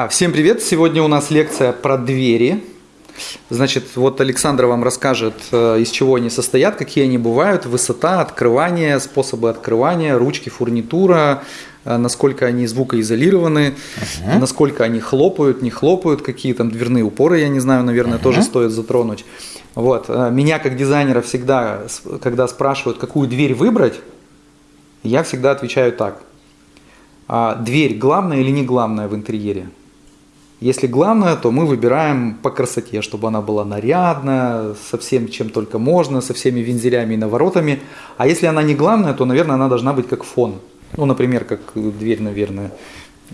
А, всем привет! Сегодня у нас лекция про двери. Значит, вот Александр вам расскажет, э, из чего они состоят, какие они бывают, высота, открывание, способы открывания, ручки, фурнитура, э, насколько они звукоизолированы, uh-huh. насколько они хлопают, не хлопают, какие там дверные упоры, я не знаю, наверное, uh-huh. тоже стоит затронуть. Вот. Э, меня как дизайнера всегда, когда спрашивают, какую дверь выбрать, я всегда отвечаю так. А дверь главная или не главная в интерьере? Если главное, то мы выбираем по красоте, чтобы она была нарядная, со всем, чем только можно, со всеми вензелями и наворотами. А если она не главная, то, наверное, она должна быть как фон. Ну, например, как дверь, наверное,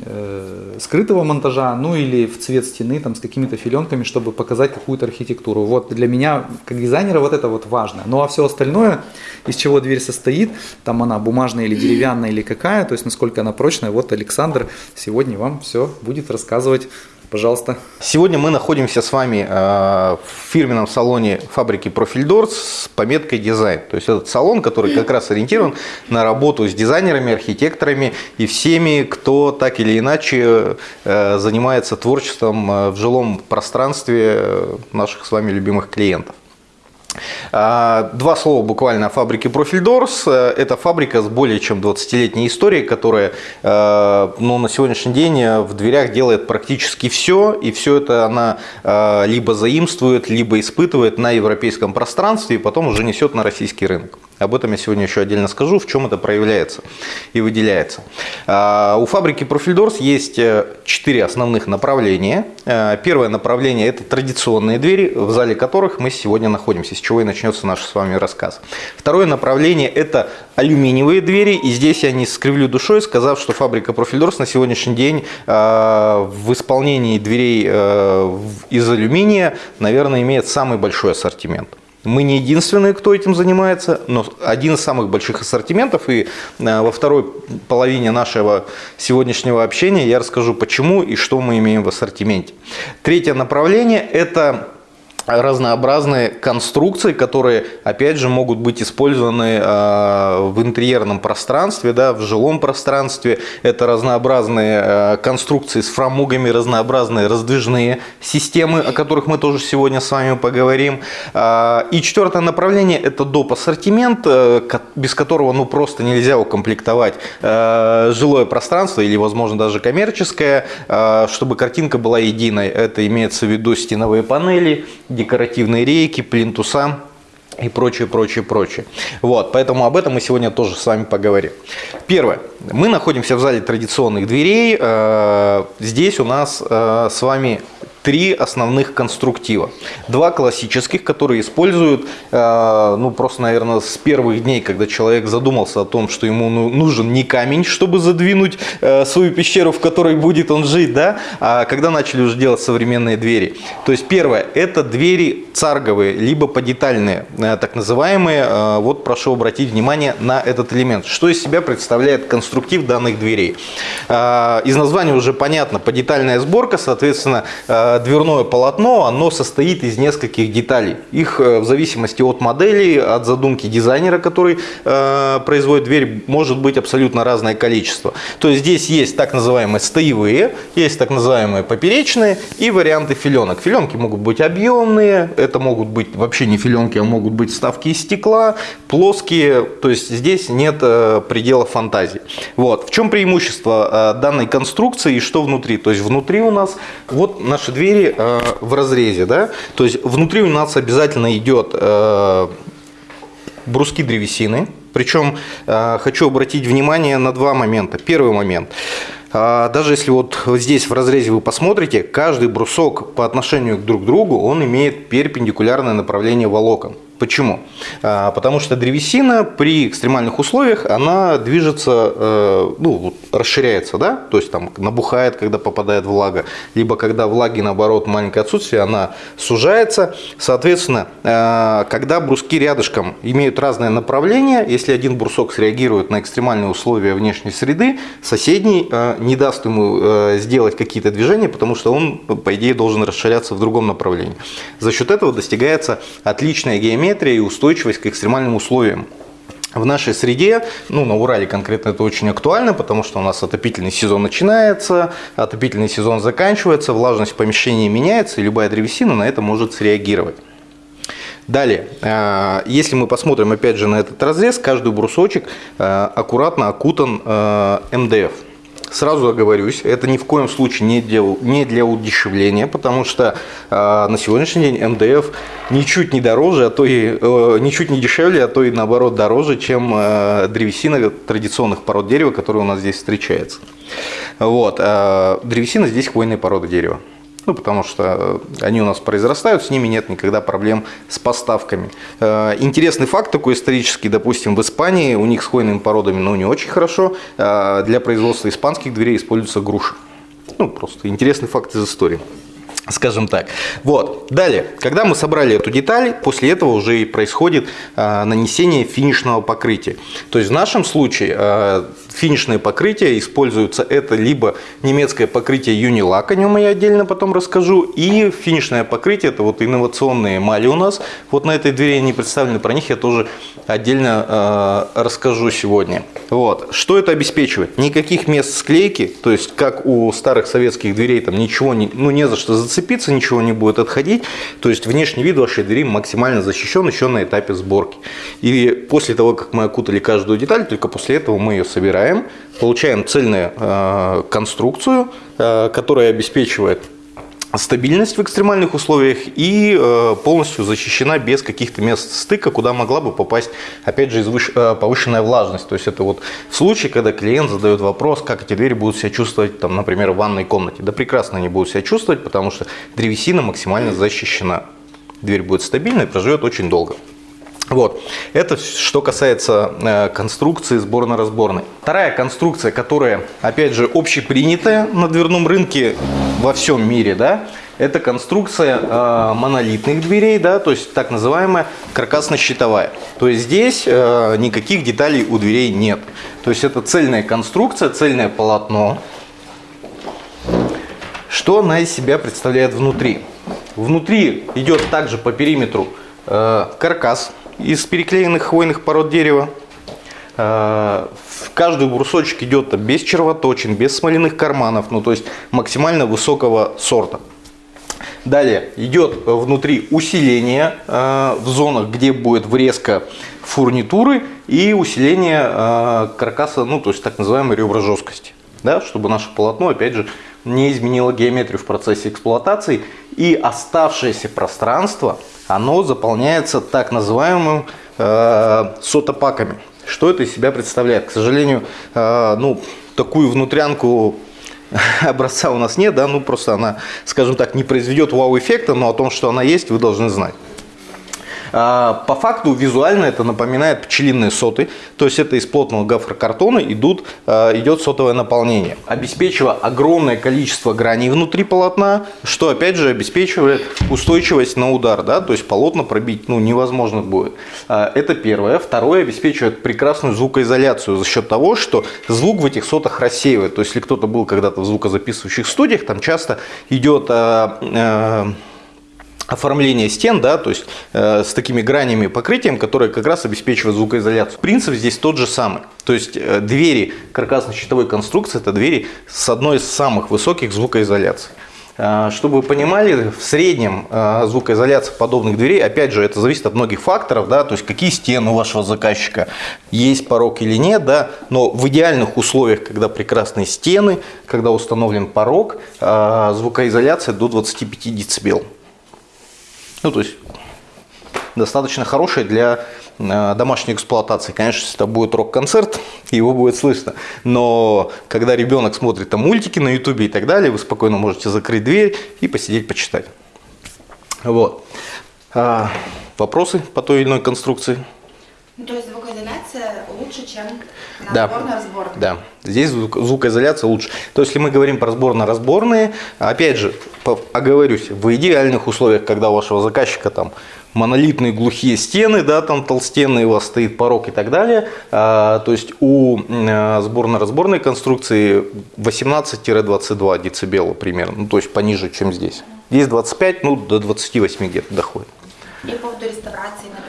э, скрытого монтажа, ну или в цвет стены там с какими-то филенками, чтобы показать какую-то архитектуру. Вот для меня, как дизайнера, вот это вот важно. Ну а все остальное, из чего дверь состоит, там она бумажная или деревянная или какая, то есть насколько она прочная, вот Александр сегодня вам все будет рассказывать Пожалуйста. Сегодня мы находимся с вами э, в фирменном салоне фабрики Profil с пометкой дизайн. То есть этот салон, который как раз ориентирован на работу с дизайнерами, архитекторами и всеми, кто так или иначе э, занимается творчеством э, в жилом пространстве наших с вами любимых клиентов. А, два слова буквально о фабрике Doors. Э, это фабрика с более чем 20-летней историей, которая э, ну, на сегодняшний день в дверях делает практически все. И все это она э, либо заимствует, либо испытывает на европейском пространстве и потом уже несет на российский рынок. Об этом я сегодня еще отдельно скажу, в чем это проявляется и выделяется. А, у фабрики Profildors есть э, четыре основных направления. Э, первое направление – это традиционные двери, в зале которых мы сегодня находимся, с чего и начнется наш с вами рассказ. Второе направление – это алюминиевые двери, и здесь я не скривлю душой, сказав, что фабрика Profildors на сегодняшний день э, в исполнении дверей из алюминия, наверное, имеет самый большой ассортимент. Мы не единственные, кто этим занимается, но один из самых больших ассортиментов. И э, во второй половине нашего сегодняшнего общения я расскажу, почему и что мы имеем в ассортименте. Третье направление – это разнообразные конструкции, которые, опять же, могут быть использованы э, в интерьерном пространстве, да, в жилом пространстве. Это разнообразные э, конструкции с фрамугами, разнообразные раздвижные системы, о которых мы тоже сегодня с вами поговорим. Э, и четвертое направление – это доп. ассортимент, без которого ну, просто нельзя укомплектовать жилое пространство или, возможно, даже коммерческое, чтобы картинка была единой. Это имеется в виду стеновые панели, декоративные рейки, плинтуса и прочее, прочее, прочее. Вот, поэтому об этом мы сегодня тоже с вами поговорим. Первое. Мы находимся в зале традиционных дверей. Э, здесь у нас э, с вами три основных конструктива. Два классических, которые используют, э, ну просто, наверное, с первых дней, когда человек задумался о том, что ему ну, нужен не камень, чтобы задвинуть э, свою пещеру, в которой будет он жить, да, а когда начали уже делать современные двери. То есть первое, это двери царговые, либо подетальные, э, так называемые. Вот прошу обратить внимание на этот элемент. Что из себя представляет конструктив данных дверей? Из названия уже понятно, подетальная сборка, соответственно, дверное полотно, оно состоит из нескольких деталей. Их э, в зависимости от модели, от задумки дизайнера, который э, производит дверь, может быть абсолютно разное количество. То есть здесь есть так называемые стоевые, есть так называемые поперечные и варианты филенок. Филенки могут быть объемные, это могут быть вообще не филенки, а могут быть вставки из стекла, плоские, то есть здесь нет э, предела фантазии. Вот. В чем преимущество э, данной конструкции и что внутри? То есть внутри у нас вот наши двери двери э, в разрезе, да, то есть внутри у нас обязательно идет э, бруски древесины, причем э, хочу обратить внимание на два момента. Первый момент. Даже если вот здесь в разрезе вы посмотрите, каждый брусок по отношению друг к другу, он имеет перпендикулярное направление волокон. Почему? А, потому что древесина при экстремальных условиях, она движется, э, ну, расширяется, да, то есть там набухает, когда попадает влага, либо когда влаги, наоборот, маленькое отсутствие, она сужается. Соответственно, э, когда бруски рядышком имеют разное направление, если один брусок среагирует на экстремальные условия внешней среды, соседний э, не даст ему сделать какие-то движения, потому что он, по идее, должен расширяться в другом направлении. За счет этого достигается отличная геометрия геометрия и устойчивость к экстремальным условиям. в нашей среде, ну, на Урале конкретно это очень актуально, потому что у нас отопительный сезон начинается, отопительный сезон заканчивается, влажность в помещении меняется, и любая древесина на это может среагировать. Далее, э, если мы посмотрим опять же на этот разрез, каждый брусочек э, аккуратно окутан э, МДФ. Сразу оговорюсь, это ни в коем случае не для, не для удешевления, потому что э, на сегодняшний день МДФ ничуть не дороже, а то и э, ничуть не дешевле, а то и наоборот дороже, чем э, древесина традиционных пород дерева, которые у нас здесь встречается. Вот, э, древесина здесь хвойные породы дерева. Ну, потому что они у нас произрастают, с ними нет никогда проблем с поставками. Э, интересный факт такой исторический, допустим, в Испании у них с хвойными породами, ну, не очень хорошо. Э, для производства испанских дверей используется груша. Ну, просто интересный факт из истории скажем так. Вот. Далее, когда мы собрали эту деталь, после этого уже и происходит э, нанесение финишного покрытия. То есть в нашем случае э, финишное покрытие используется это либо немецкое покрытие Unilac, о нем я отдельно потом расскажу, и финишное покрытие, это вот инновационные эмали у нас, вот на этой двери они представлены, про них я тоже отдельно э, расскажу сегодня. Вот. Что это обеспечивает? Никаких мест склейки, то есть как у старых советских дверей, там ничего, не, ну не за что зацепиться, ничего не будет отходить, то есть внешний вид вашей двери максимально защищен еще на этапе сборки. И после того, как мы окутали каждую деталь, только после этого мы ее собираем, получаем цельную э, конструкцию, э, которая обеспечивает стабильность в экстремальных условиях и э, полностью защищена без каких-то мест стыка, куда могла бы попасть, опять же, э, повышенная влажность. То есть это вот в случае, когда клиент задает вопрос, как эти двери будут себя чувствовать, там, например, в ванной комнате. Да прекрасно они будут себя чувствовать, потому что древесина максимально защищена. Дверь будет стабильной, проживет очень долго. Вот. Это что касается э, конструкции сборно-разборной. Вторая конструкция, которая, опять же, общепринятая на дверном рынке во всем мире, да, это конструкция э, монолитных дверей, да, то есть так называемая каркасно-щитовая. То есть здесь э, никаких деталей у дверей нет. То есть это цельная конструкция, цельное полотно. Что она из себя представляет внутри? Внутри идет также по периметру э, каркас из переклеенных хвойных пород дерева. Э, каждый брусочек идет без червоточин, без смоляных карманов, ну то есть максимально высокого сорта. Далее идет внутри усиление э, в зонах, где будет врезка фурнитуры и усиление э, каркаса, ну то есть так называемой ребра жесткости. Да, чтобы наше полотно, опять же, не изменило геометрию в процессе эксплуатации и оставшееся пространство оно заполняется так называемым э, сотопаками. Что это из себя представляет? К сожалению, э, ну, такую внутрянку образца у нас нет, да, ну просто она, скажем так, не произведет вау-эффекта, но о том, что она есть, вы должны знать. А, по факту визуально это напоминает пчелиные соты, то есть это из плотного гофрокартона идут, а, идет сотовое наполнение, обеспечивая огромное количество граней внутри полотна, что опять же обеспечивает устойчивость на удар, да, то есть полотна пробить ну, невозможно будет. А, это первое. Второе, обеспечивает прекрасную звукоизоляцию за счет того, что звук в этих сотах рассеивает. То есть если кто-то был когда-то в звукозаписывающих студиях, там часто идет оформление стен, да, то есть э, с такими гранями покрытием, которые как раз обеспечивают звукоизоляцию. Принцип здесь тот же самый. То есть э, двери каркасно-щитовой конструкции – это двери с одной из самых высоких звукоизоляций. Э, чтобы вы понимали, в среднем э, звукоизоляция подобных дверей, опять же, это зависит от многих факторов, да, то есть какие стены у вашего заказчика, есть порог или нет, да, но в идеальных условиях, когда прекрасные стены, когда установлен порог, э, звукоизоляция до 25 дБ. Ну, то есть достаточно хороший для э, домашней эксплуатации. Конечно, если это будет рок-концерт, его будет слышно. Но когда ребенок смотрит там мультики на ютубе и так далее, вы спокойно можете закрыть дверь и посидеть, почитать. Вот. А, вопросы по той или иной конструкции? Ну, то есть звукоизоляция лучше, чем на да. разборно-разборно? Да, здесь звук, звукоизоляция лучше. То есть, если мы говорим про разборно-разборные, опять же, оговорюсь, в идеальных условиях, когда у вашего заказчика там монолитные глухие стены, да, там толстенные, у вас стоит порог и так далее. А, то есть у а, сборно-разборной конструкции 18-22 дБ примерно, ну, то есть пониже, чем здесь. Здесь 25, ну до 28 где-то доходит. И по поводу реставрации, например,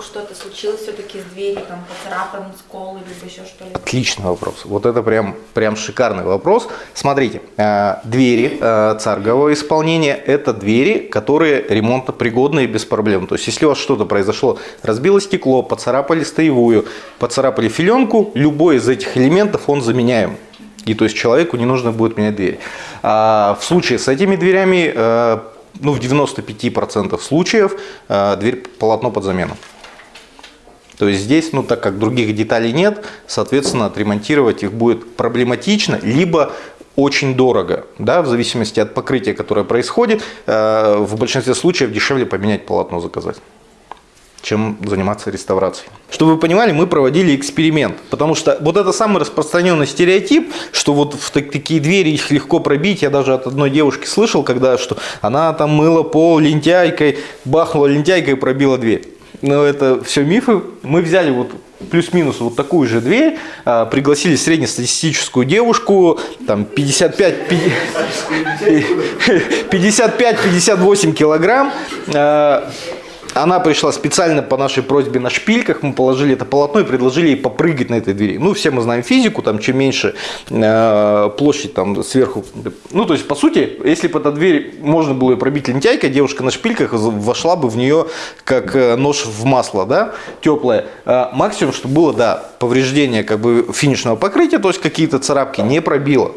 вдруг что-то случилось все-таки с дверью, там поцарапан, скол либо еще что-либо? Отличный вопрос. Вот это прям, прям шикарный вопрос. Смотрите, э, двери э, царгового исполнения – это двери, которые ремонтопригодные без проблем. То есть, если у вас что-то произошло, разбило стекло, поцарапали стоевую, поцарапали филенку, любой из этих элементов он заменяем. И то есть человеку не нужно будет менять дверь. А в случае с этими дверями, э, ну, в 95% случаев э, дверь полотно под замену. То есть здесь, ну так как других деталей нет, соответственно, отремонтировать их будет проблематично, либо очень дорого, да, в зависимости от покрытия, которое происходит, э, в большинстве случаев дешевле поменять полотно заказать чем заниматься реставрацией. Чтобы вы понимали, мы проводили эксперимент, потому что вот это самый распространенный стереотип, что вот в такие двери их легко пробить. Я даже от одной девушки слышал, когда что она там мыла пол лентяйкой, бахнула лентяйкой и пробила дверь. Но это все мифы. Мы взяли вот плюс-минус вот такую же дверь, а, пригласили среднестатистическую девушку, там 55-58 килограмм, а, она пришла специально по нашей просьбе на шпильках, мы положили это полотно и предложили ей попрыгать на этой двери. Ну, все мы знаем физику, там чем меньше э, площадь там сверху. Ну, то есть, по сути, если бы эта дверь можно было пробить лентяйкой, девушка на шпильках вошла бы в нее как э, нож в масло, да, теплое. Э, максимум, что было, да, повреждение как бы финишного покрытия, то есть какие-то царапки не пробило.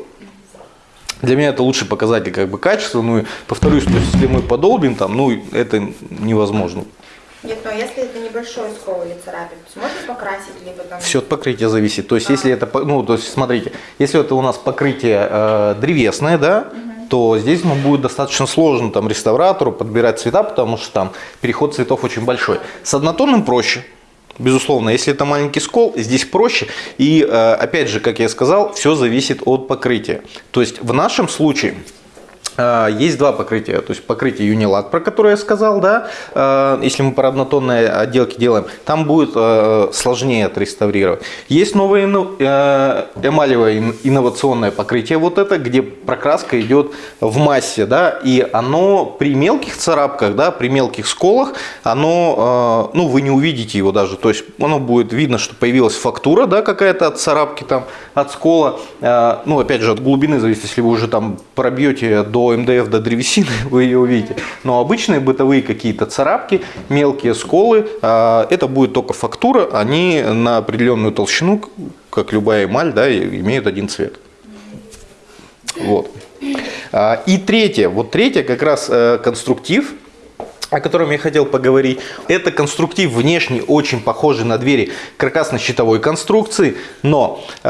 Для меня это лучший показатель как бы качества. Ну и повторюсь, то есть, если мы подолбим там, ну это невозможно. Нет, но если это небольшой скол или царапин, то можно покрасить либо там... Все от покрытия зависит. То есть, а. если это, ну, то есть, смотрите, если это у нас покрытие э, древесное, да, угу. то здесь ну, будет достаточно сложно там реставратору подбирать цвета, потому что там переход цветов очень большой. С однотонным проще. Безусловно, если это маленький скол, здесь проще. И э, опять же, как я сказал, все зависит от покрытия. То есть в нашем случае есть два покрытия, то есть покрытие Unilac, про которое я сказал, да, а, если мы по однотонной отделке делаем, там будет а, сложнее отреставрировать. Есть новое э, эмалевое инновационное покрытие, вот это, где прокраска идет в массе, да, и оно при мелких царапках, да, при мелких сколах, оно, ну, вы не увидите его даже, то есть оно будет видно, что появилась фактура, да, какая-то от царапки там, от скола, ну, опять же, от глубины зависит, если вы уже там пробьете до МДФ, до древесины, вы ее увидите. Но обычные бытовые какие-то царапки, мелкие сколы, а, это будет только фактура, они на определенную толщину, как любая эмаль, да, имеют один цвет. Вот. А, и третье, вот третье как раз э, конструктив, о котором я хотел поговорить. Это конструктив внешний, очень похожий на двери каркасно-щитовой конструкции, но э,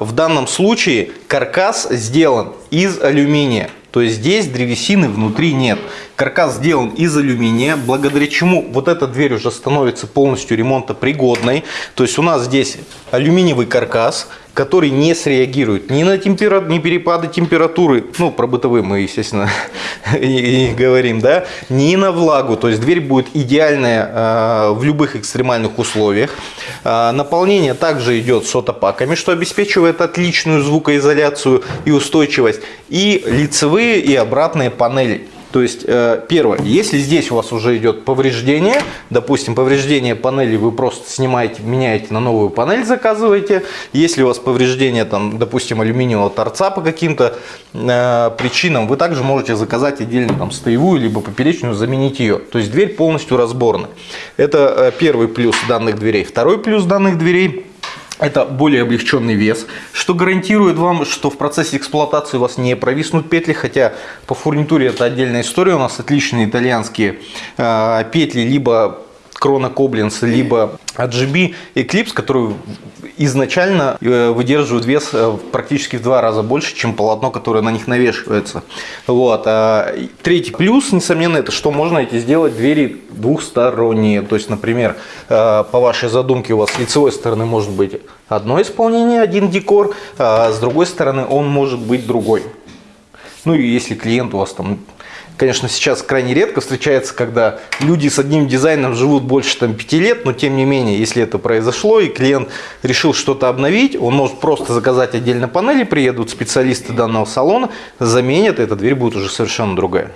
в данном случае каркас сделан из алюминия. То есть здесь древесины внутри нет. Каркас сделан из алюминия, благодаря чему вот эта дверь уже становится полностью ремонтопригодной. То есть у нас здесь алюминиевый каркас, который не среагирует ни на темпера... ни перепады температуры, ну, про бытовые мы, естественно, и, говорим, да, ни на влагу. То есть дверь будет идеальная э, в любых экстремальных условиях. Э, наполнение также идет сотопаками, что обеспечивает отличную звукоизоляцию и устойчивость. И лицевые и обратные панели. То есть, э, первое, если здесь у вас уже идет повреждение, допустим, повреждение панели вы просто снимаете, меняете на новую панель, заказываете. Если у вас повреждение, там, допустим, алюминиевого торца по каким-то э, причинам, вы также можете заказать отдельно там, стоевую, либо поперечную, заменить ее. То есть, дверь полностью разборная. Это э, первый плюс данных дверей. Второй плюс данных дверей – это более облегченный вес, что гарантирует вам, что в процессе эксплуатации у вас не провиснут петли, хотя по фурнитуре это отдельная история, у нас отличные итальянские э, петли, либо Крона Коблинс, либо RGB Eclipse, который изначально э, выдерживают вес э, практически в два раза больше, чем полотно, которое на них навешивается. Вот. А третий плюс, несомненно, это что можно эти сделать двери двухсторонние. То есть, например, э, по вашей задумке у вас с лицевой стороны может быть одно исполнение, один декор, а с другой стороны он может быть другой. Ну и если клиент у вас там конечно, сейчас крайне редко встречается, когда люди с одним дизайном живут больше там, 5 лет, но тем не менее, если это произошло и клиент решил что-то обновить, он может просто заказать отдельно панели, приедут специалисты данного салона, заменят, и эта дверь будет уже совершенно другая.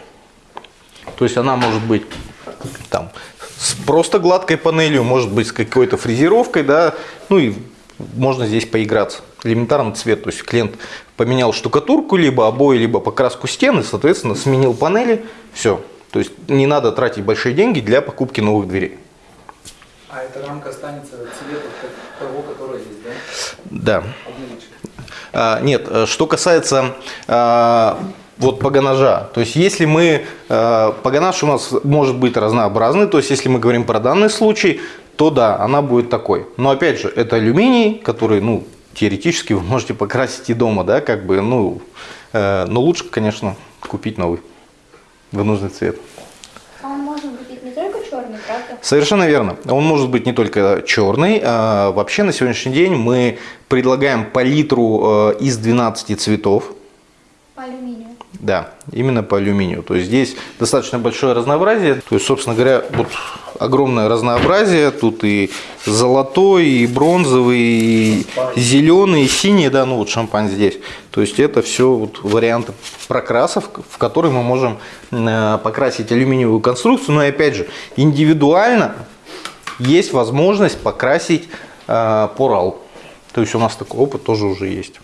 То есть она может быть там с просто гладкой панелью, может быть, с какой-то фрезеровкой, да, ну и можно здесь поиграться. Элементарно цвет, то есть клиент поменял штукатурку, либо обои, либо покраску стены, соответственно, сменил панели, все. То есть не надо тратить большие деньги для покупки новых дверей. А эта рамка останется цвета того, который есть, Да. да? А, нет, э, что касается а, вот погонажа, то есть если мы, а, погонаж у нас может быть разнообразный, то есть если мы говорим про данный случай, то да, она будет такой. Но опять же, это алюминий, который, ну, теоретически вы можете покрасить и дома, да, как бы, ну, э, но лучше, конечно, купить новый в нужный цвет. А он может быть не только черный, правда? Совершенно верно. Он может быть не только черный. а Вообще на сегодняшний день мы предлагаем палитру э, из 12 цветов. По алюминию. Да, именно по алюминию. То есть здесь достаточно большое разнообразие. То есть, собственно говоря, вот огромное разнообразие. Тут и золотой, и бронзовый, и зеленый, и синий, да, ну вот шампань здесь. То есть это все вот варианты прокрасов, в которые мы можем э, покрасить алюминиевую конструкцию. Но и опять же, индивидуально есть возможность покрасить э, по RAL. То есть у нас такой опыт тоже уже есть.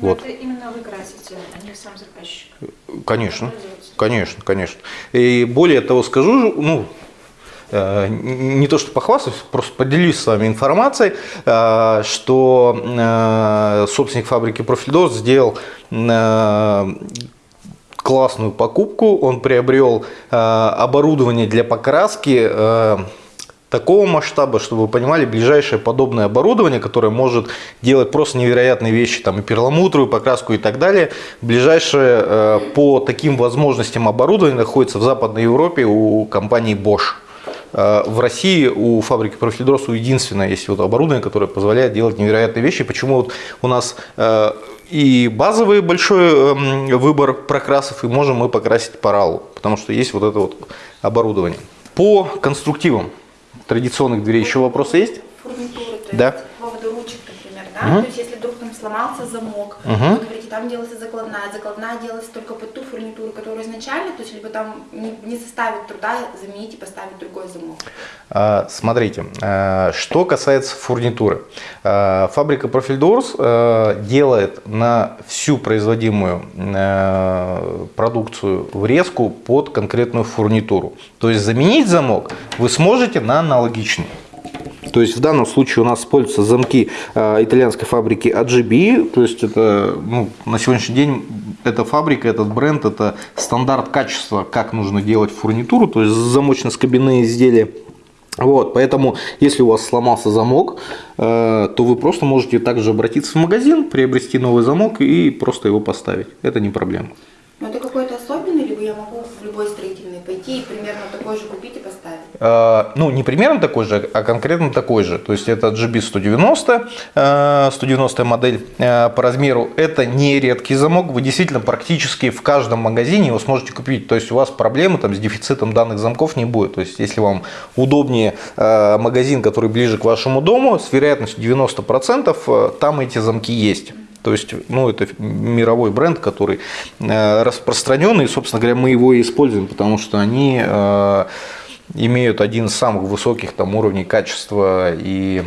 Но Вот. Это именно вы красите, а не сам заказчик. Конечно, конечно, конечно. И более того скажу, ну, э, не то что похвастаюсь, просто поделюсь с вами информацией, э, что э, собственник фабрики Профильдос сделал классную покупку. Он приобрел оборудование для покраски такого масштаба, чтобы вы понимали, ближайшее подобное оборудование, которое может делать просто невероятные вещи, там и перламутровую покраску и так далее, ближайшее э, по таким возможностям оборудование находится в Западной Европе у компании Bosch. Э, В России у фабрики Профильдросу единственное есть вот оборудование, которое позволяет делать невероятные вещи. Почему вот у нас э, и базовый большой эм, выбор прокрасов, и можем мы покрасить по RAL, потому что есть вот это вот оборудование. По конструктивам традиционных дверей еще вопросы есть? Фурнитуры, то Да. есть поводу ручек, например, да? Мгм. То есть сломался замок, Мгм. вы говорите, там делается закладная, закладная делается только под ту фурнитуру, которая изначально, то есть либо там не, не составит труда заменить и поставить другой замок. А, Смотрите, а, что касается фурнитуры. А, Фабрика Профильдорс а, делает на всю производимую продукцию врезку под конкретную фурнитуру. То есть заменить замок вы сможете на аналогичный. То есть в данном случае у нас используются замки э, итальянской фабрики AGB. То есть это ну, на сегодняшний день эта фабрика, этот бренд, это стандарт качества, как нужно делать фурнитуру, то есть замочно-скобяные изделия. Вот, поэтому, если у вас сломался замок, э, то вы просто можете также обратиться в магазин, приобрести новый замок и просто его поставить. Это не проблема. Но это какой-то особенный, либо я могу в любой строительный пойти и примерно такой же купить и поставить? Э, Ну, не примерно такой же, а конкретно такой же. То есть это GB190, э, 190 модель э, по размеру. Это не редкий замок. Вы действительно практически в каждом магазине его сможете купить. То есть у вас проблемы там, с дефицитом данных замков не будет. То есть если вам удобнее э, магазин, который ближе к вашему дому, с вероятностью 90% э, там эти замки есть. То есть, ну, это мировой бренд, который э, распространенный, собственно говоря, мы его и используем, потому что они э, имеют один из самых высоких там уровней качества и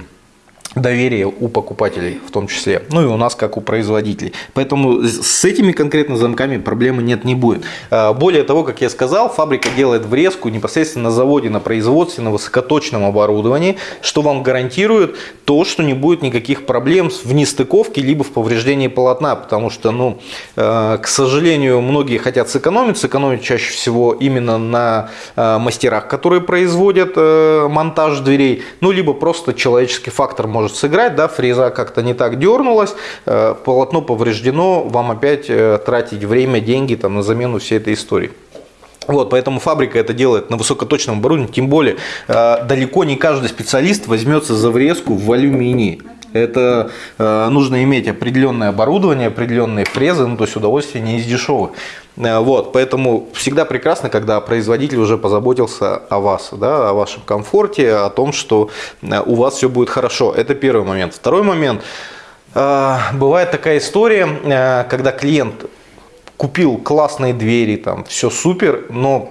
доверия у покупателей в том числе, ну и у нас как у производителей. Поэтому с этими конкретно замками проблемы нет, не будет. А, Более того, как я сказал, фабрика делает врезку непосредственно на заводе, на производстве, на высокоточном оборудовании, что вам гарантирует то, что не будет никаких проблем в нестыковке либо в повреждении полотна, потому что, ну, э, к сожалению, многие хотят сэкономить, сэкономить чаще всего именно на э, мастерах, которые производят э, монтаж дверей, ну, либо просто человеческий фактор может сыграть, да, фреза как-то не так дернулась, э, полотно повреждено, вам опять э, тратить время, деньги там, на замену всей этой истории. Вот, поэтому фабрика это делает на высокоточном оборудовании, тем более э, далеко не каждый специалист возьмется за врезку в алюминии. Это э, нужно иметь определенное оборудование, определенные фрезы, ну то есть удовольствие не из дешевых. Э, вот, поэтому всегда прекрасно, когда производитель уже позаботился о вас, да, о вашем комфорте, о том, что э, у вас все будет хорошо. Это первый момент. Второй момент. Э, бывает такая история, когда клиент купил классные двери, там все супер, но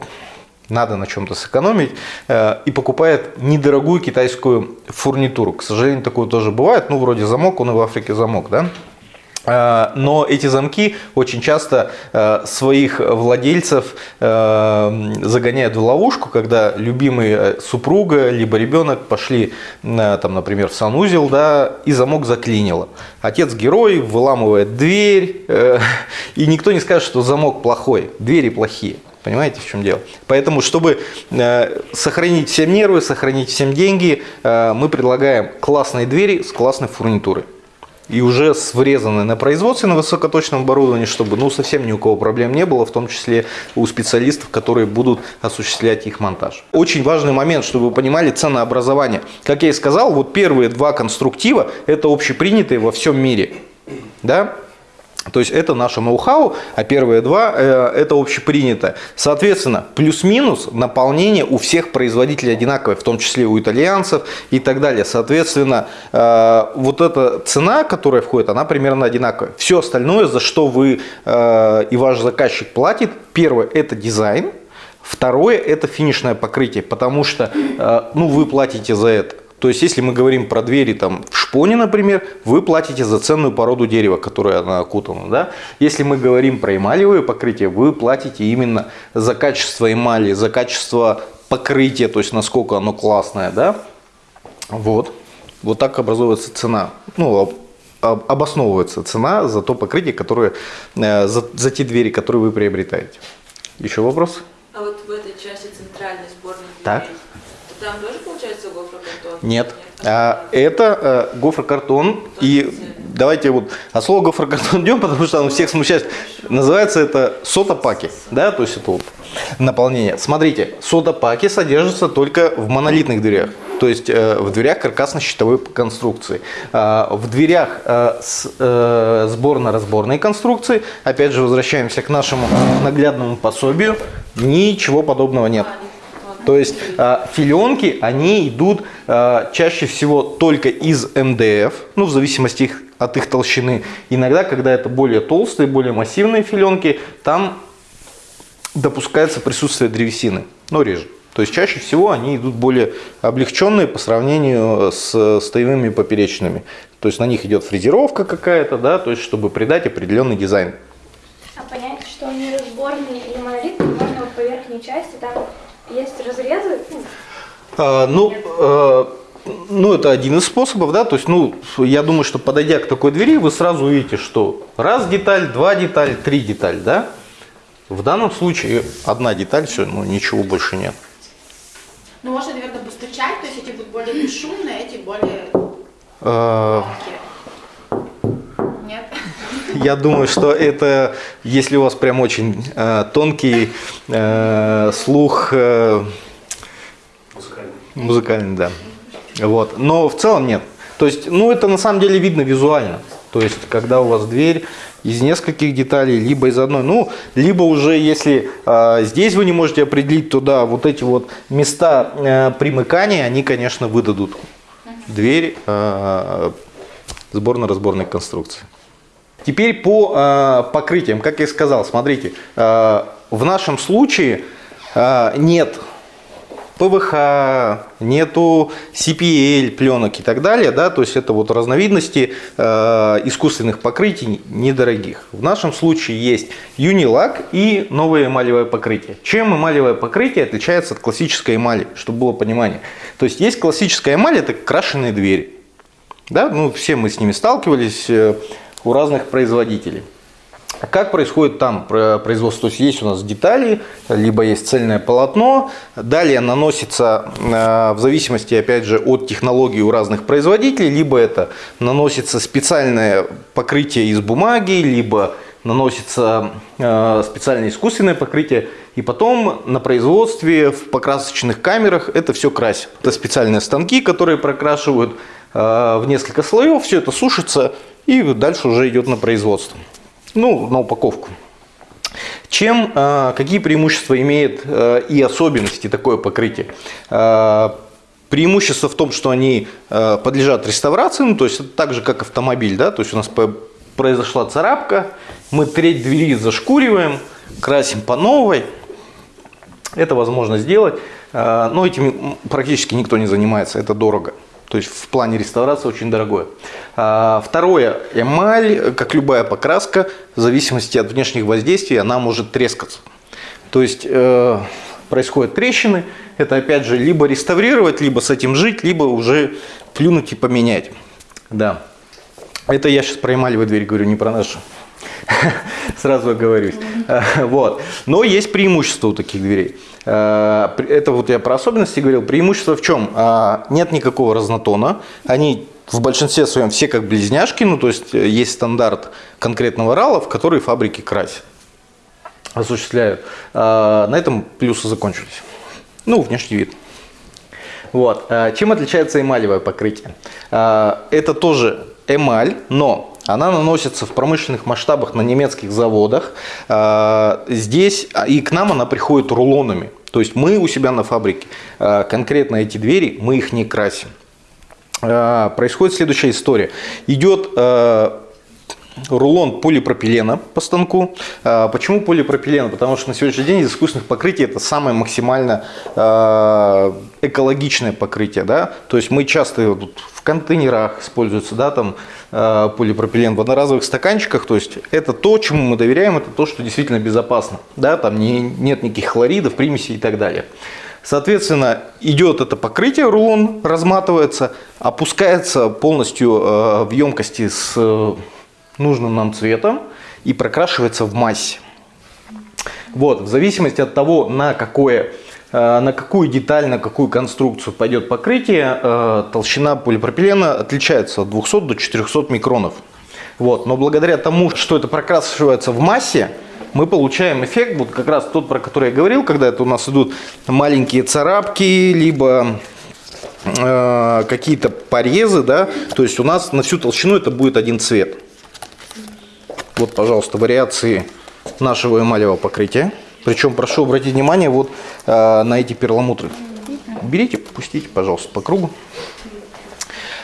надо на чем-то сэкономить, и покупает недорогую китайскую фурнитуру. К сожалению, такое тоже бывает, ну, вроде замок, он и в Африке замок, да? Э, Но эти замки очень часто э, своих владельцев э, загоняют в ловушку, когда любимый супруга либо ребенок пошли, э, там, например, в санузел, да, и замок заклинило. Отец герой выламывает дверь, э, и никто не скажет, что замок плохой, двери плохие. Понимаете, в чем дело? Поэтому, чтобы э, сохранить всем нервы, сохранить всем деньги, э, мы предлагаем классные двери с классной фурнитурой и уже с врезанной на производстве на высокоточном оборудовании, чтобы ну, совсем ни у кого проблем не было, в том числе у специалистов, которые будут осуществлять их монтаж. Очень важный момент, чтобы вы понимали ценообразование. Как я и сказал, вот первые два конструктива – это общепринятые во всем мире. Да? То есть это наше ноу-хау, а первые два э, это общепринято. Соответственно, плюс-минус наполнение у всех производителей одинаковое, в том числе у итальянцев и так далее. Соответственно, э, вот эта цена, которая входит, она примерно одинаковая. Все остальное, за что вы э, и ваш заказчик платит, первое это дизайн, второе это финишное покрытие, потому что ну, вы платите за это. То есть, если мы говорим про двери там, в шпоне, например, вы платите за ценную породу дерева, которая она окутана. Да? Если мы говорим про эмалевые покрытия, вы платите именно за качество эмали, за качество покрытия, то есть насколько оно классное. Да? Вот. Вот так образуется цена. Ну, обосновывается цена за то покрытие, которое, э, за, за те двери, которые вы приобретаете. Еще вопросы? А вот в этой части центральной сборной Так. дверей, там тоже получается гофрокартон? Нет. А, это э, гофрокартон. И давайте вот от слова гофрокартон идем, потому что он всех смущает. Называется это сотопаки. Да, то есть это вот наполнение. Смотрите, сотопаки содержатся только в монолитных дверях. То есть э, в дверях каркасно-щитовой конструкции. Э, в дверях э, э, сборно-разборной конструкции, опять же возвращаемся к нашему наглядному пособию, ничего подобного нет. То есть э, филенки, они идут э, чаще всего только из МДФ, ну в зависимости от их толщины. Иногда, когда это более толстые, более массивные филенки, там допускается присутствие древесины, но реже. То есть чаще всего они идут более облегченные по сравнению с стоевыми поперечными. То есть на них идет фрезеровка какая-то, да, то есть чтобы придать определенный дизайн. А понять, что они разборные или монолитные, можно вот по части, там есть разрезы, ну, А, ну, э, ну, это один из способов, да, то есть, ну, я думаю, что подойдя к такой двери, вы сразу увидите, что раз деталь, два деталь, три деталь, да. В данном случае одна деталь, все, ну, ничего больше нет. Ну, можно, наверное, постучать, то есть эти будут более бесшумные, эти более громкие. Я думаю, что это, если у вас прям очень э, тонкий э, слух, э, музыкальный, да. Вот. Но в целом нет. То есть, ну, это на самом деле видно визуально. То есть, когда у вас дверь из нескольких деталей, либо из одной, ну, либо уже, если э, здесь вы не можете определить туда вот эти вот места э, примыкания, они, конечно, выдадут дверь э, сборно-разборной конструкции. Теперь по э, покрытиям, как я сказал, смотрите, э, в нашем случае э, нет ПВХ, нету CPL пленок и так далее, да, то есть это вот разновидности э, искусственных покрытий недорогих. В нашем случае есть юнилак и новое эмалевое покрытие. Чем эмалевое покрытие отличается от классической эмали, чтобы было понимание? То есть есть классическая эмаль, это крашеные двери. Да, ну, все мы с ними сталкивались э, у разных производителей. Как происходит там производство? То есть есть у нас детали, либо есть цельное полотно, далее наносится э, в зависимости, опять же, от технологии у разных производителей, либо это наносится специальное покрытие из бумаги, либо наносится э, специальное искусственное покрытие, и потом на производстве в покрасочных камерах это все красят. Это специальные станки, которые прокрашивают э, в несколько слоев, все это сушится и дальше уже идет на производство ну, на упаковку. Чем, э, какие преимущества имеет э, и особенности такое покрытие? Э, преимущество в том, что они подлежат реставрации, ну, то есть это так же, как автомобиль, да, то есть у нас произошла царапка, мы треть двери зашкуриваем, красим по новой, Это возможно сделать, но этим практически никто не занимается, это дорого. То есть в плане реставрации очень дорогое. А, Второе, эмаль, как любая покраска, в зависимости от внешних воздействий, она может трескаться. То есть э, происходят трещины, это опять же либо реставрировать, либо с этим жить, либо уже плюнуть и поменять. Да. Это я сейчас про эмалевую дверь говорю, не про нашу. Сразу оговорюсь. Вот. Но есть преимущество у таких дверей. Э, Это вот я про особенности говорил. Преимущество в чем? А, Нет никакого разнотона. Они в большинстве своем все как близняшки. Ну, то есть э, есть стандарт конкретного рала, в который фабрики красят осуществляют. А, На этом плюсы закончились. Ну, внешний вид. Вот. А, Чем отличается эмалевое покрытие? Это тоже эмаль, но она наносится в промышленных масштабах на немецких заводах. А, Здесь а, и к нам она приходит рулонами. То есть мы у себя на фабрике а, конкретно эти двери, мы их не красим. Происходит следующая история. Идет рулон полипропилена по станку. А, Почему полипропилен? Потому что на сегодняшний день из искусственных покрытий это самое максимально а, экологичное покрытие. Да? То есть мы часто в контейнерах используется да, там, а, полипропилен, в одноразовых стаканчиках. То есть это то, чему мы доверяем, это то, что действительно безопасно. Да? Там не, нет никаких хлоридов, примесей и так далее. Соответственно, идет это покрытие, рулон разматывается, опускается полностью в емкости с нужным нам цветом и прокрашивается в массе. Вот, в зависимости от того, на, какое, э, на какую деталь, на какую конструкцию пойдет покрытие, э, толщина полипропилена отличается от 200 до 400 микронов. Вот, но благодаря тому, что это прокрашивается в массе, мы получаем эффект, вот как раз тот, про который я говорил, когда это у нас идут маленькие царапки, либо э, какие-то порезы, да, то есть у нас на всю толщину это будет один цвет. Вот, пожалуйста, вариации нашего эмалевого покрытия. Причем прошу обратить внимание вот э, на эти перламутры. Берите, пустите, пожалуйста, по кругу.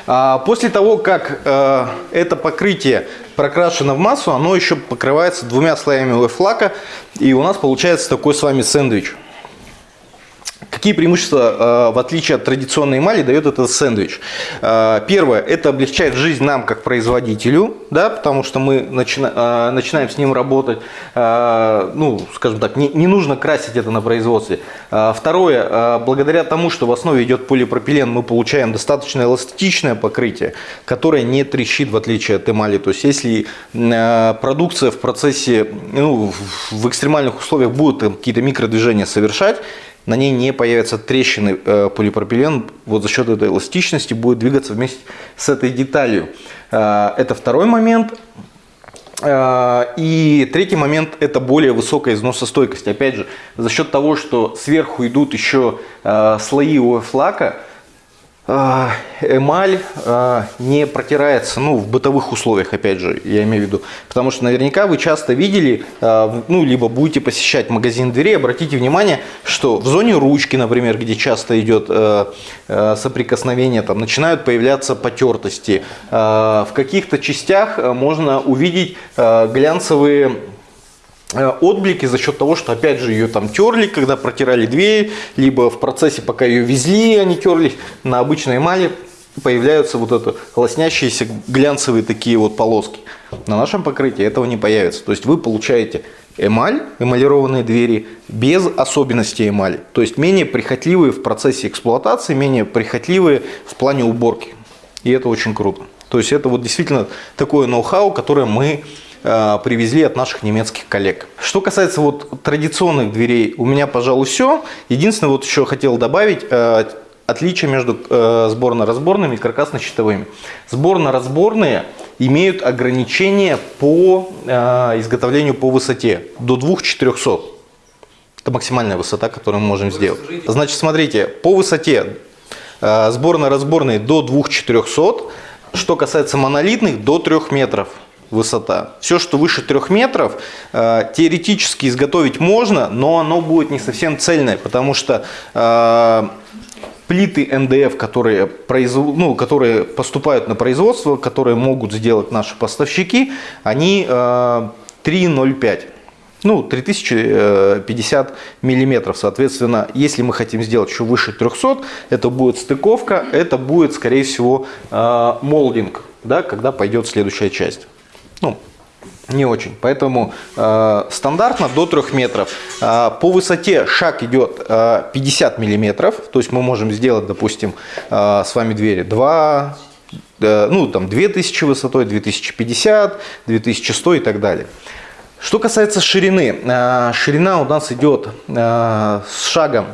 А, После того, как э, это покрытие прокрашено в массу, оно еще покрывается двумя слоями лайфлака, и у нас получается такой с вами сэндвич. Какие преимущества, э, в отличие от традиционной эмали, дает этот сэндвич? Э, Первое, это облегчает жизнь нам как производителю, да, потому что мы начина- э, начинаем с ним работать, ну, скажем так, не, не нужно красить это на производстве. Второе, благодаря тому, что в основе идет полипропилен, мы получаем достаточно эластичное покрытие, которое не трещит, в отличие от эмали. То есть, если продукция в процессе, ну, в- экстремальных условиях будет какие-то микродвижения совершать, на ней не появятся трещины, э, полипропилен вот за счет этой эластичности будет двигаться вместе с этой деталью. Э, Это второй момент. Э, И третий момент – это более высокая износостойкость. Опять же, за счет того, что сверху идут еще слои ОФ-лака, эмаль э, не протирается, ну, в бытовых условиях, опять же, я имею в виду. Потому что наверняка вы часто видели, в- ну, либо будете посещать магазин дверей, обратите внимание, что в зоне ручки, например, где часто идет соприкосновение, там начинают появляться потертости. В каких-то частях можно увидеть глянцевые отблики за счет того, что опять же ее там терли, когда протирали дверь, либо в процессе, пока ее везли, они терлись на обычной эмали, появляются вот это лоснящиеся глянцевые такие вот полоски. На нашем покрытии этого не появится. То есть вы получаете эмаль, эмалированные двери, без особенностей эмали. То есть менее прихотливые в процессе эксплуатации, менее прихотливые в плане уборки. И это очень круто. То есть это вот действительно такое ноу-хау, которое мы э, привезли от наших немецких коллег. Что касается вот традиционных дверей, у меня, пожалуй, все. Единственное, вот еще хотел добавить э, отличие между э, сборно-разборными и каркасно-щитовыми. Сборно-разборные имеют ограничения по э, изготовлению по высоте до 2400. Это максимальная высота, которую мы можем сделать. Значит, смотрите, по высоте э, сборно-разборные до 2400. Что касается монолитных, до 3 метров высота. Все, что выше 3 метров, э, теоретически изготовить можно, но оно будет не совсем цельное, потому что э, плиты НДФ, которые, ну, которые поступают на производство, которые могут сделать наши поставщики, они э, 3,05. ну, 3050 миллиметров. Соответственно, если мы хотим сделать еще выше 300, это будет стыковка, это будет, скорее всего, э, молдинг, да, когда пойдет следующая часть. Ну, не очень. Поэтому э, стандартно до 3 метров. Э, по высоте шаг идет э, 50 миллиметров. То есть мы можем сделать, допустим, э, с вами двери 2, э, ну там 2000 высотой, 2050, 2100 и так далее. Что касается ширины. Э, ширина у нас идет э, с шагом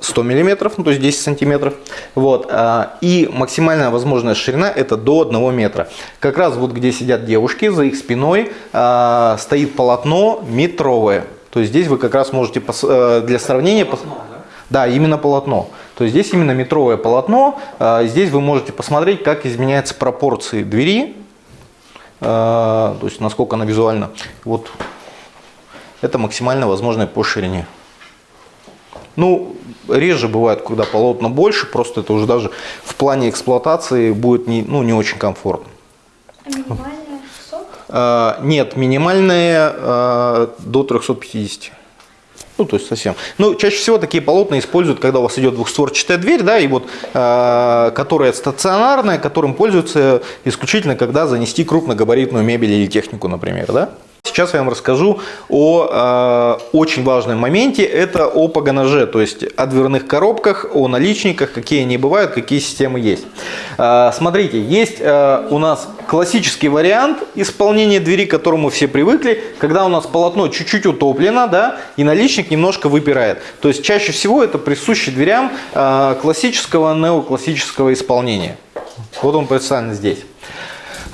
100 миллиметров, ну, то есть 10 сантиметров. Вот. а, И максимальная возможная ширина это до 1 метра. Как раз вот где сидят девушки, за их спиной а, стоит полотно метровое. То есть здесь вы как раз можете э, для сравнения... пос- Да, именно полотно. То есть здесь именно метровое полотно. А, Здесь вы можете посмотреть, как изменяются пропорции двери. То есть насколько она визуально. Вот это максимально возможное по ширине. Ну, реже бывает, когда полотна больше, просто это уже даже в плане эксплуатации будет не, ну, не очень комфортно. А минимальная 600? А, нет, минимальные а, до 350. Ну, то есть совсем. Ну, чаще всего такие полотна используют, когда у вас идет двухстворчатая дверь, да, и вот, а, которая стационарная, которым пользуются исключительно, когда занести крупногабаритную мебель или технику, например, да. Сейчас я вам расскажу о э, очень важном моменте, это о погонаже, то есть о дверных коробках, о наличниках, какие они бывают, какие системы есть. Э, смотрите, есть э, у нас классический вариант исполнения двери, к которому все привыкли, когда у нас полотно чуть-чуть утоплено, да, и наличник немножко выпирает. То есть чаще всего это присуще дверям э, классического, неоклассического исполнения. Вот он представлен здесь.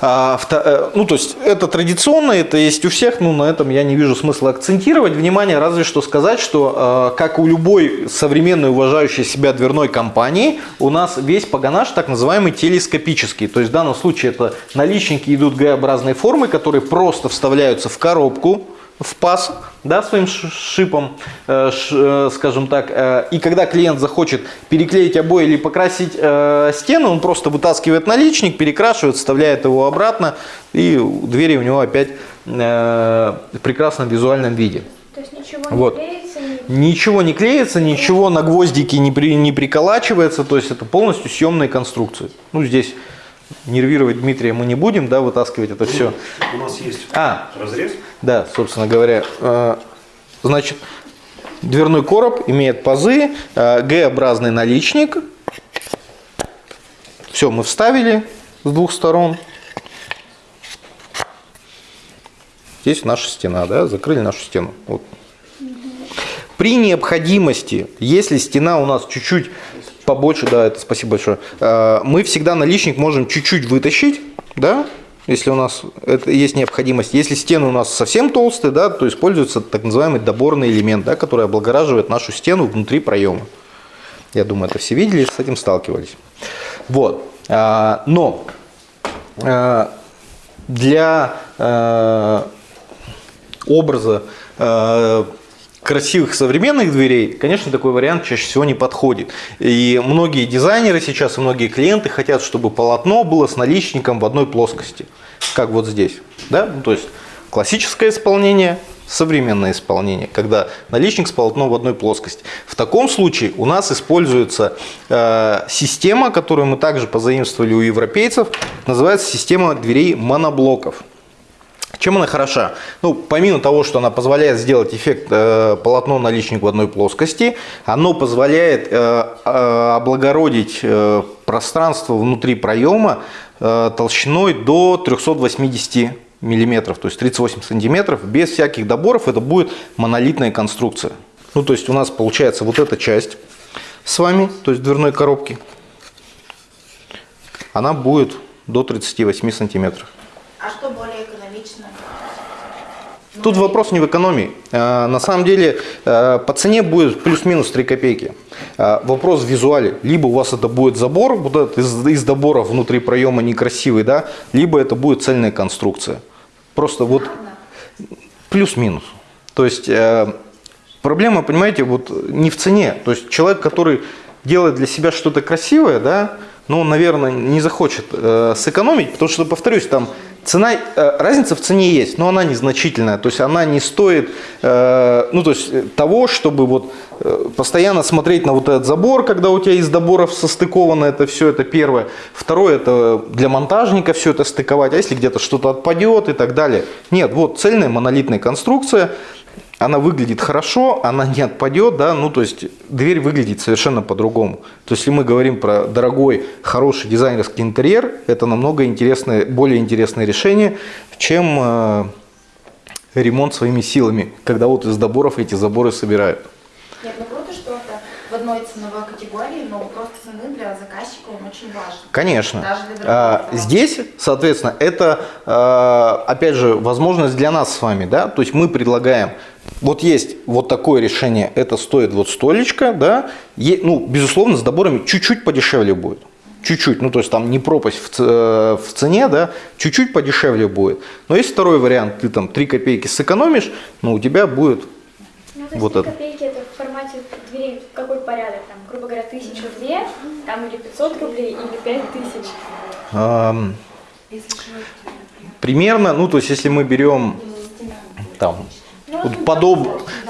А, э, ну, то есть это традиционно, это есть у всех, но на этом я не вижу смысла акцентировать внимание, разве что сказать, что э, как у любой современной уважающей себя дверной компании, у нас весь погонаж так называемый телескопический. То есть в данном случае это наличники идут Г-образной формы, которые просто вставляются в коробку, в паз, да, своим шипом, э, э, скажем так. э, И когда клиент захочет переклеить обои или покрасить стену, он просто вытаскивает наличник, перекрашивает, вставляет его обратно, и двери у него опять в прекрасном визуальном виде. То есть ничего Вот. не клеится, не... Ничего не клеится, ничего на гвоздики не, при, не приколачивается, то есть это полностью съемные конструкции. Ну, здесь нервировать Дмитрия мы не будем, да, вытаскивать это все. У нас есть А, разрез. да, собственно говоря, э, значит, дверной короб имеет пазы, э, Г-образный наличник. Все, мы вставили с двух сторон. Здесь наша стена, да, закрыли нашу стену. Вот. При необходимости, если стена у нас чуть-чуть побольше, да, это спасибо большое, э, мы всегда наличник можем чуть-чуть вытащить, да, если у нас это есть необходимость. Если стены у нас совсем толстые, да, то используется так называемый доборный элемент, да, который облагораживает нашу стену внутри проема. Я думаю, это все видели, с этим сталкивались. Вот. А, Но а, для э, образа э, красивых современных дверей, конечно, такой вариант чаще всего не подходит. И многие дизайнеры сейчас, и многие клиенты хотят, чтобы полотно было с наличником в одной плоскости, как вот здесь. Да? Ну, то есть классическое исполнение, современное исполнение, когда наличник с полотном в одной плоскости. В таком случае у нас используется э, система, которую мы также позаимствовали у европейцев, называется система дверей моноблоков. Чем она хороша? Ну, помимо того, что она позволяет сделать эффект э, полотно наличник в одной плоскости, оно позволяет э, э, облагородить э, пространство внутри проема э, толщиной до 380 миллиметров, то есть 38 сантиметров, без всяких доборов, это будет монолитная конструкция. Ну, то есть у нас получается вот эта часть с вами, то есть дверной коробки, она будет до 38 сантиметров. А что более? Тут вопрос не в экономии. Э, На самом деле э, по цене будет плюс-минус 3 копейки. Э, Вопрос в визуале. Либо у вас это будет забор, вот этот из, из добора внутри проема некрасивый, да, либо это будет цельная конструкция. Просто вот плюс-минус. То есть проблема, понимаете, вот не в цене. То есть человек, который делает для себя что-то красивое, да, ну, он, наверное, не захочет э, сэкономить, потому что, повторюсь, там Цена, э, разница в цене есть, но она незначительная. То есть она не стоит э, ну, то есть, э, того, чтобы вот, постоянно смотреть на вот этот забор, когда у тебя из доборов состыковано это все, это первое. Второе, это для монтажника все это стыковать, а если где-то что-то отпадет и так далее. Нет, вот цельная монолитная конструкция, она выглядит хорошо, она не отпадет, да, ну то есть дверь выглядит совершенно по-другому. То есть если мы говорим про дорогой, хороший дизайнерский интерьер, это намного интересное, более интересное решение, чем э, ремонт своими силами, когда вот из доборов эти заборы собирают. Нет, ну круто, что это в одной ценовой категории, но вопрос цены для важен. Конечно. А. Здесь, соответственно, это, а, опять же, возможность для нас с вами, да, то есть мы предлагаем, вот есть вот такое решение, это стоит вот столечко, да, Е- ну, безусловно, с доборами чуть-чуть подешевле будет. Чуть-чуть, ну то есть там не пропасть в, э, в цене, да, чуть-чуть подешевле будет. Но есть второй вариант, ты там 3 копейки сэкономишь, но у тебя будет Ну, то есть Вот 3 это. копейки это в формате дверей какой порядок? Там, грубо говоря, тысячу две, там или 500 рублей, или 5 тысяч. Эм, примерно, ну то есть если мы берем там Ну, вот ну, подоб,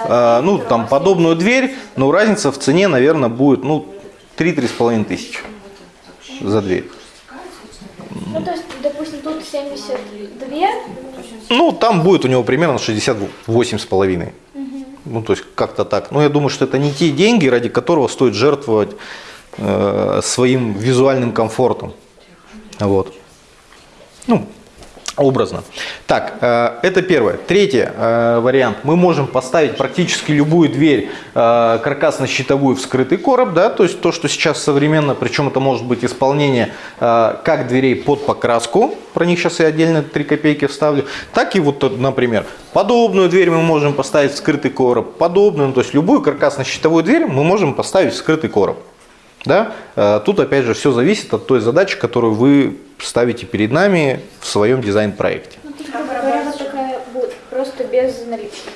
э, ну там подобную дверь, но разница в цене, наверное, будет ну 3-3,5 тысячи за дверь. Ну, то есть, допустим, тут 72, Ну там будет у него примерно 68,5. Ну то есть как-то так. Но я думаю, что это не те деньги, ради которого стоит жертвовать э, своим визуальным комфортом. Вот. Ну, образно. Так, э, это первое. Третий э, вариант. Мы можем поставить практически любую дверь каркасно-щитовую в скрытый короб, да, то есть то, что сейчас современно, причем это может быть исполнение как дверей под покраску, про них сейчас я отдельно 3 копейки вставлю, так и вот, например, подобную дверь мы можем поставить в скрытый короб, подобную, ну, то есть любую каркасно-щитовую дверь мы можем поставить в скрытый короб. Да? Э, Тут опять же все зависит от той задачи, которую вы ставите перед нами в своем дизайн-проекте. ну, грубо говоря, такая будет, просто без наличников.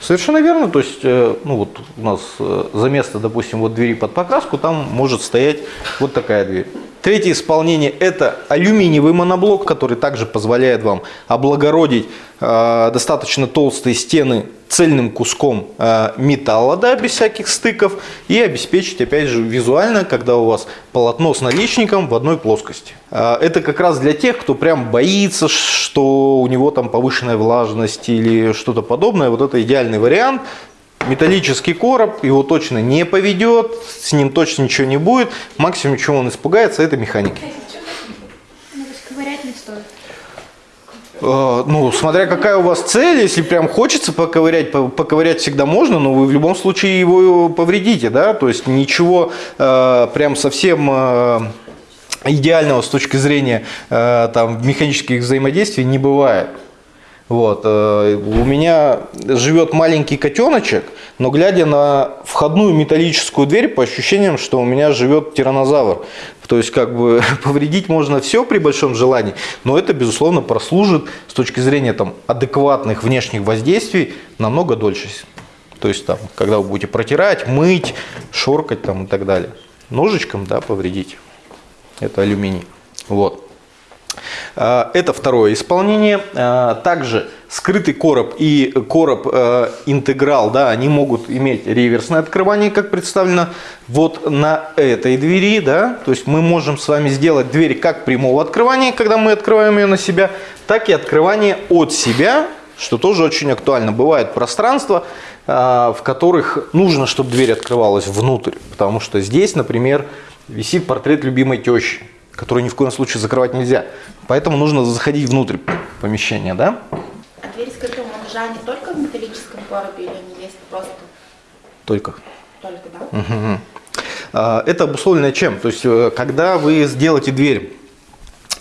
Совершенно верно. То есть, э, ну вот у нас э, за место, допустим, вот двери под покраску, там может стоять вот такая дверь. Третье исполнение – это алюминиевый моноблок, который также позволяет вам облагородить э, достаточно толстые стены цельным куском э, металла, да, без всяких стыков, и обеспечить, опять же, визуально, когда у вас полотно с наличником в одной плоскости. Э, это как раз для тех, кто прям боится, что у него там повышенная влажность или что-то подобное. Вот это идеальный вариант. Металлический короб, его точно не поведет, с ним точно ничего не будет. Максимум, чего он испугается, это механики. Э, Ну, смотря какая у вас цель, если прям хочется поковырять, по- поковырять всегда можно, но вы в любом случае его повредите, да, то есть ничего э, прям совсем э, идеального с точки зрения э, там механических взаимодействий не бывает. Вот. э, У меня живет маленький котеночек, но глядя на входную металлическую дверь, по ощущениям, что у меня живет тиранозавр. То есть, как бы повредить можно все при большом желании, но это, безусловно, прослужит с точки зрения там, адекватных внешних воздействий намного дольше. То есть, там, когда вы будете протирать, мыть, шоркать там, и так далее. Ножичком, да, повредить. Это алюминий. Вот. А, Это второе исполнение. А, Также скрытый короб и короб э, интеграл, да, они могут иметь реверсное открывание, как представлено вот на этой двери, да, то есть мы можем с вами сделать дверь как прямого открывания, когда мы открываем ее на себя, так и открывание от себя, что тоже очень актуально. Бывают пространства, а, в которых нужно, чтобы дверь открывалась внутрь, потому что здесь, например, висит портрет любимой тещи, который ни в коем случае закрывать нельзя. Поэтому нужно заходить внутрь помещения, да? А двери скрытого монтажа не только в металлическом коробе или они есть просто Только. только, да? А, Это обусловлено чем? То есть, э, когда вы сделаете дверь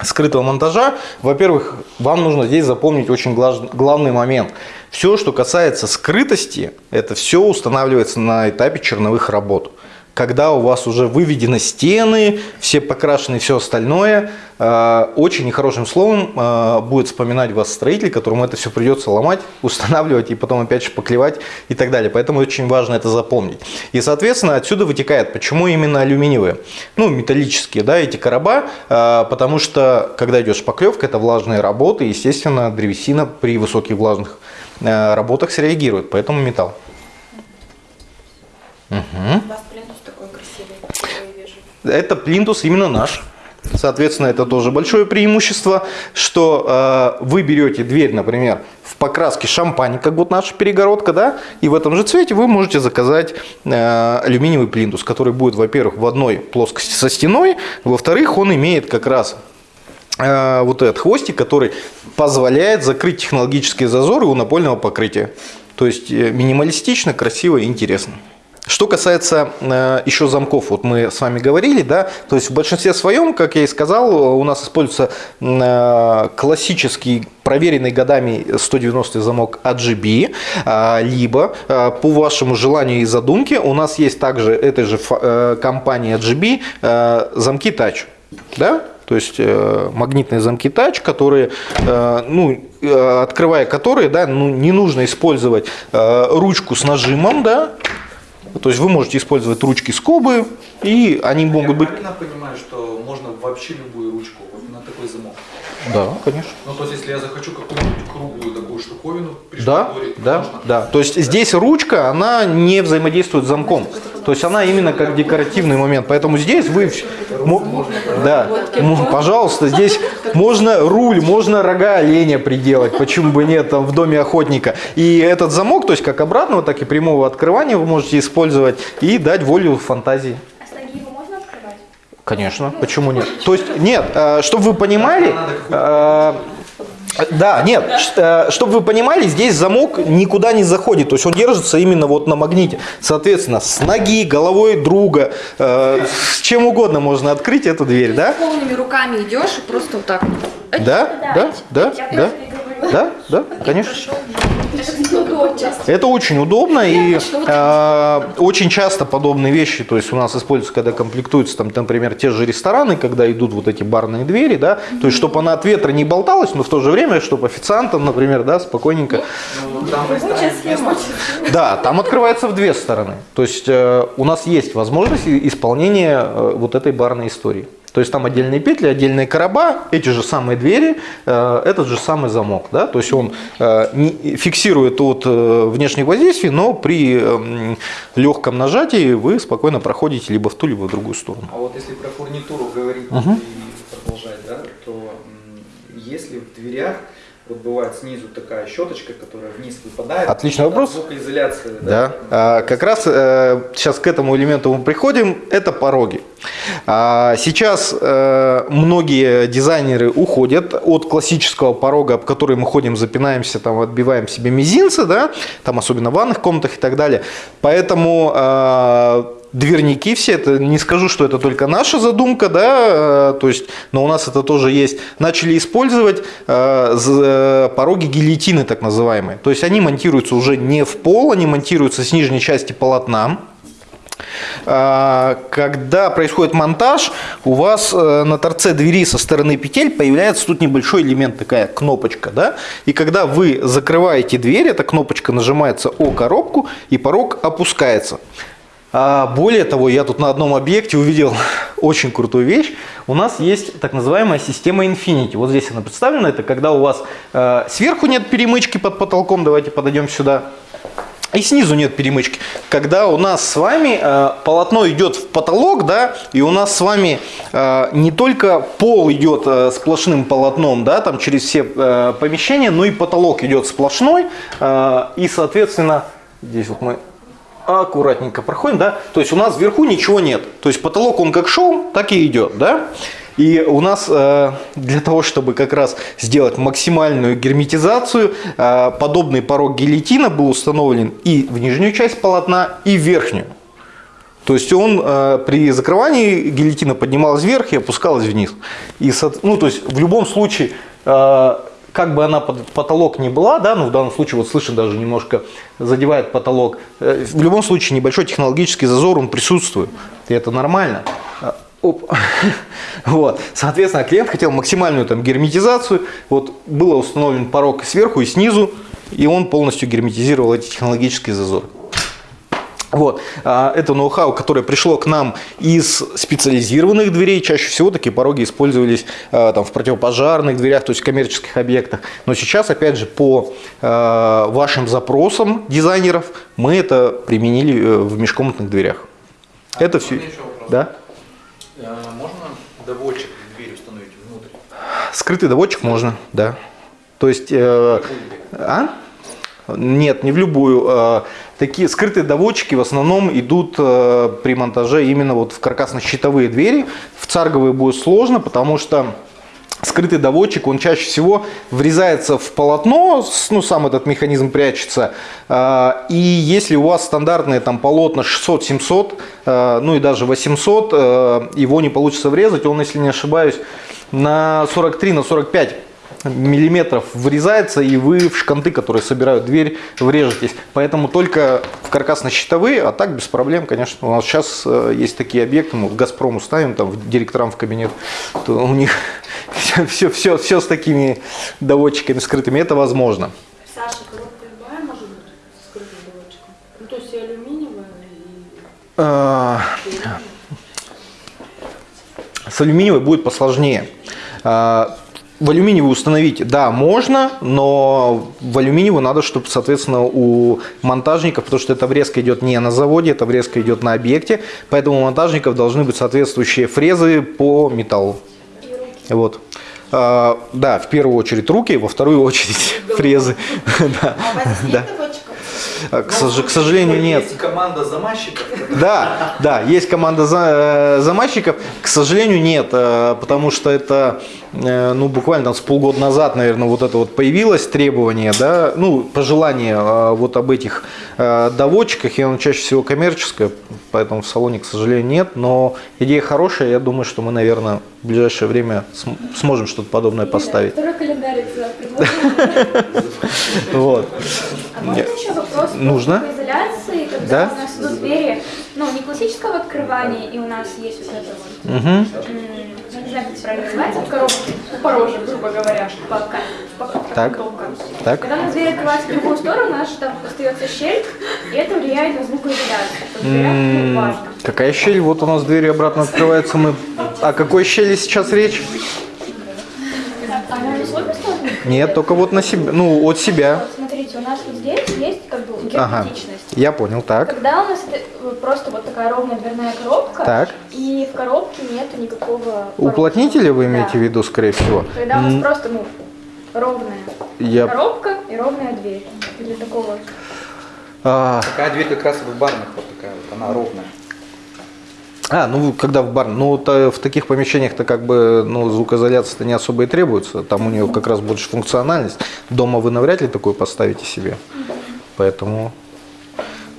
скрытого монтажа, во-первых, вам нужно здесь запомнить очень главный момент. Все, что касается скрытости, это все устанавливается на этапе черновых работ. Когда у вас уже выведены стены, все покрашены все остальное, э, очень нехорошим словом э, будет вспоминать вас строитель, которому это все придется ломать, устанавливать и потом опять шпаклевать и так далее. Поэтому очень важно это запомнить. И, соответственно, отсюда вытекает, почему именно алюминиевые, ну, металлические, да, эти короба, э, потому что, когда идет шпаклевка, это влажные работы, естественно, древесина при высоких влажных работах среагирует, поэтому металл. У вас плинтус такой красивый, какой я вижу. Это плинтус именно наш. Соответственно, это тоже большое преимущество, что э, вы берете дверь, например, в покраске шампань, как вот наша перегородка, да, и в этом же цвете вы можете заказать э, алюминиевый плинтус, который будет, во-первых, в одной плоскости со стеной, во-вторых, он имеет как раз э, вот этот хвостик, который позволяет закрыть технологические зазоры у напольного покрытия. То есть э, минималистично, красиво и интересно. Что касается э, еще замков, вот мы с вами говорили, да, то есть в большинстве своем, как я и сказал, у нас используется э, классический проверенный годами 190 замок AGB, э, либо э, по вашему желанию и задумке у нас есть также этой же э, компании AGB э, замки Touch, да, то есть э, магнитные замки Touch, которые, э, ну, э, открывая которые, да, ну, не нужно использовать э, ручку с нажимом, да, то есть вы можете использовать ручки скобы, и они могут быть... правильно понимаю, что можно вообще любую ручку вот на такой замок? Да, конечно. Ну, то есть, если я захочу какую-нибудь круглую такую штуковину Да, пришпаклевать, да, можно? да. То есть здесь ручка, она не взаимодействует с замком. То есть она именно как декоративный момент. Поэтому здесь вы... Да, пожалуйста, здесь можно руль, можно рога оленя приделать, почему бы нет, там в доме охотника. И этот замок, то есть как обратного, так и прямого открывания вы можете использовать и дать волю фантазии. А с ноги его можно открывать? Конечно, почему нет? То есть, нет, чтобы вы понимали, э, да, нет, чтобы вы понимали, здесь замок никуда не заходит, то есть он держится именно вот на магните. Соответственно, с ноги, головой друга, э, с чем угодно можно открыть эту дверь, да? Полными руками идешь и просто вот так. Да, да, да, да, да, да, конечно. Это очень удобно и э, очень часто подобные вещи, то есть у нас используются, когда комплектуются, там, например, те же рестораны, когда идут вот эти барные двери, да, то есть чтобы она от ветра не болталась, но в то же время, чтобы официантам, например, да, спокойненько, да, там открывается в две стороны, то есть э, у нас есть возможность исполнения э, вот этой барной истории. То есть там отдельные петли, отдельные короба, эти же самые двери, э, этот же самый замок. Да? То есть он э, фиксирует от э, внешних воздействий, но при эм, легком нажатии вы спокойно проходите либо в ту, либо в другую сторону. А вот если про фурнитуру говорить Мгм. и продолжать, да, то если в дверях вот бывает снизу такая щеточка, которая вниз выпадает. Отличный вопрос. Звукоизоляция. Да. А, как раз э, сейчас к этому элементу мы приходим, это пороги. А, сейчас э, многие дизайнеры уходят от классического порога, об который мы ходим, запинаемся, там, отбиваем себе мизинцы, да, там особенно в ванных комнатах и так далее. Поэтому э, дверники все, это не скажу, что это только наша задумка, да, э, то есть, но у нас это тоже есть, начали использовать э, э, пороги гильотины, так называемые. То есть они монтируются уже не в пол, они монтируются с нижней части полотна. Когда происходит монтаж, у вас на торце двери со стороны петель появляется тут небольшой элемент, такая кнопочка, да? И когда вы закрываете дверь, эта кнопочка нажимается о коробку, и порог опускается. А более того, я тут на одном объекте увидел очень крутую вещь. У нас есть так называемая система Infinity. Вот здесь она представлена. Это когда у вас э, сверху нет перемычки под потолком. Давайте подойдем сюда. И снизу нет перемычки. Когда у нас с вами э, полотно идет в потолок, да, и у нас с вами э, не только пол идет э, сплошным полотном, да, там через все э, помещения, но и потолок идет сплошной, э, и, соответственно, здесь вот мы аккуратненько проходим, да, то есть у нас вверху ничего нет, то есть потолок он как шел, так и идет, да, и у нас э, для того, чтобы как раз сделать максимальную герметизацию, э, подобный порог гильотина был установлен и в нижнюю часть полотна, и в верхнюю. То есть он э, при закрывании гильотина поднималась вверх и опускалась вниз. И, ну, то есть в любом случае, э, как бы она под потолок не была, да, ну в данном случае вот слышно даже немножко задевает потолок, э, в любом случае небольшой технологический зазор он присутствует, и это нормально. А, Оп. Вот. Соответственно, клиент хотел максимальную там герметизацию. Вот было установлен порог сверху и снизу, и он полностью герметизировал эти технологические зазоры. Вот. А, Это ноу-хау, которое пришло к нам из специализированных дверей. Чаще всего такие пороги использовались а, там, в противопожарных дверях, то есть в коммерческих объектах. Но сейчас, опять же, по а, вашим запросам дизайнеров, мы это применили э, в межкомнатных дверях. Это все. Да? Э, Можно доводчик в дверь установить внутрь? Скрытый доводчик можно, да. То есть, э, а? Нет, не в любую. Э, Такие скрытые доводчики в основном идут э, при монтаже именно вот в каркасно-щитовые двери. В царговые будет сложно, потому что скрытый доводчик, он чаще всего врезается в полотно, ну, сам этот механизм прячется. А, И если у вас стандартные там полотна 600-700, э, ну и даже 800, э, его не получится врезать, он, если не ошибаюсь, на 43, на 45 миллиметров врезается, и вы в шканты, которые собирают дверь, врежетесь. Поэтому только в каркасно-щитовые, а так без проблем, конечно. У нас сейчас э, есть такие объекты, мы в «Газпрому» ставим, там, в- директорам в кабинет, то у них все, все, все, все с такими доводчиками скрытыми, это возможно. Саша, коробка любая может быть с скрытым доводчиком? Ну, то есть и алюминиевая, и... А, С алюминиевой будет посложнее. В алюминиевую установить, да, можно, но в алюминиевую надо, чтобы, соответственно, у монтажников, потому что эта врезка идет не на заводе, эта врезка идет на объекте, поэтому у монтажников должны быть соответствующие фрезы по металлу. Вот. А, Да, в первую очередь руки, во вторую очередь фрезы. А у вас Да. нет доводчиков? А, К сож- к сожалению, нет. Есть команда замащиков. Да, да, есть команда за- э, замащиков. К сожалению, нет, э, потому что это, э, ну, буквально там с полгода назад, наверное, вот это вот появилось требование, да, ну, пожелание вот об этих доводчиках, и оно чаще всего коммерческое, поэтому в салоне, к сожалению, нет, но идея хорошая, я думаю, что мы, наверное, в ближайшее время см- сможем что-то подобное поставить. Второй календарь. Вот. А можно еще вопрос Нужно. изоляции, когда Да. у нас идут двери, ну, не классического открывания, и у нас есть вот это вот, Это правильно называется, в коробке, у порожек, грубо говоря, по, ка- по Так. Так. Когда у нас дверь открывается в другую сторону, у нас же там остается щель, и это влияет на звукоизоляцию. Какая щель? Вот у нас двери обратно открываются. Мы... О какой щели сейчас речь? Нет, только вот на себя. Ну, от себя. Вот смотрите, у нас вот здесь есть как бы Ага. Я понял, так. Когда у нас это э, просто вот такая ровная дверная коробка, Так. и в коробке нету никакого... Уплотнителя вы имеете Да. в виду, скорее всего? Когда у нас М, просто, ну, ровная Я... коробка и ровная дверь. Для такого... А, Такая дверь как раз в барных вот такая вот, она ровная. а, ну когда в бар, ну вот, э, в таких помещениях-то как бы ну, звукоизоляция-то не особо и требуется, там у нее как раз больше функциональность. Дома вы навряд ли такое поставите себе, поэтому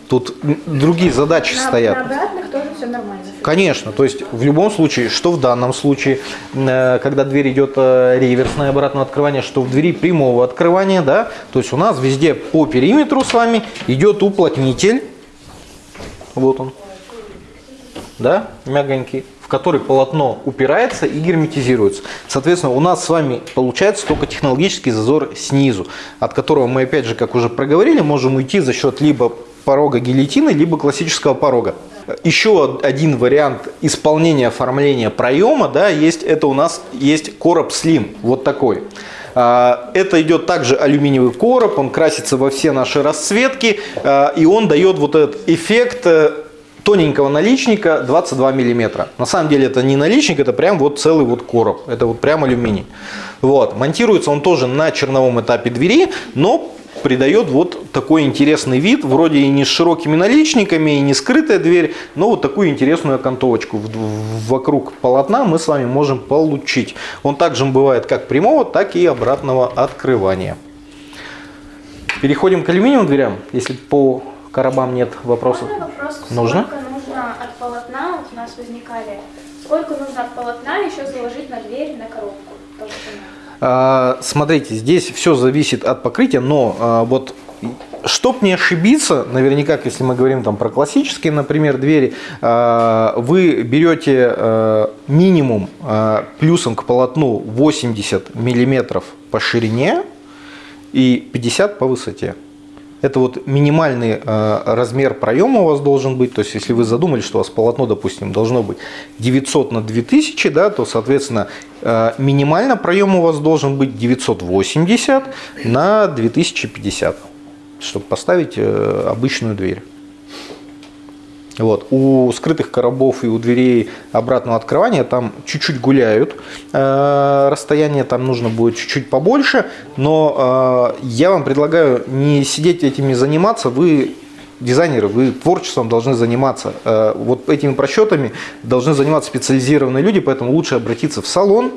тут другие задачи На, стоят. на обратных тоже все нормально. Конечно, то есть в любом случае, что в данном случае, э, когда дверь идет э, реверсное обратное открывание, что в двери прямого открывания, да, то есть у нас везде по периметру с вами идет уплотнитель, вот он, да, мягонький, в который полотно упирается и герметизируется. Соответственно, у нас с вами получается только технологический зазор снизу, от которого мы, опять же, как уже проговорили, можем уйти за счет либо порога гильотины, либо классического порога. Еще один вариант исполнения оформления проема, да, есть, это у нас есть короб Slim, вот такой. А, Это идет также алюминиевый короб, он красится во все наши расцветки, а, и он дает вот этот эффект э, тоненького наличника 22 миллиметра. На самом деле это не наличник, это прям вот целый вот короб. Это вот прям алюминий. Вот. Монтируется он тоже на черновом этапе двери, но придает вот такой интересный вид, вроде и не с широкими наличниками, и не скрытая дверь, но вот такую интересную окантовочку вокруг полотна мы с вами можем получить. Он также бывает как прямого, так и обратного открывания. Переходим к алюминиевым дверям, если по коробам нет вопросов. Можно вопрос, Нужно? сколько нужно от полотна, вот у нас возникали, сколько нужно от полотна еще заложить на дверь, на коробку? Толщину? А, Смотрите, здесь все зависит от покрытия, но а, вот Чтоб не ошибиться, наверняка, если мы говорим там про классические, например, двери, а, вы берете а, минимум а, плюсом к полотну 80 миллиметров по ширине и 50 по высоте. Это вот минимальный э, размер проема у вас должен быть. То есть, если вы задумали, что у вас полотно, допустим, должно быть 900 на 2000, да, то, соответственно, э, минимально проем у вас должен быть 980 на 2050, чтобы поставить э, обычную дверь. Вот. У скрытых коробов и у дверей обратного открывания там чуть-чуть гуляют. Э, расстояние там нужно будет чуть-чуть побольше. Но э, я вам предлагаю не сидеть этими заниматься. Вы дизайнеры, вы творчеством должны заниматься. Э, вот этими просчетами должны заниматься специализированные люди, поэтому лучше обратиться в салон,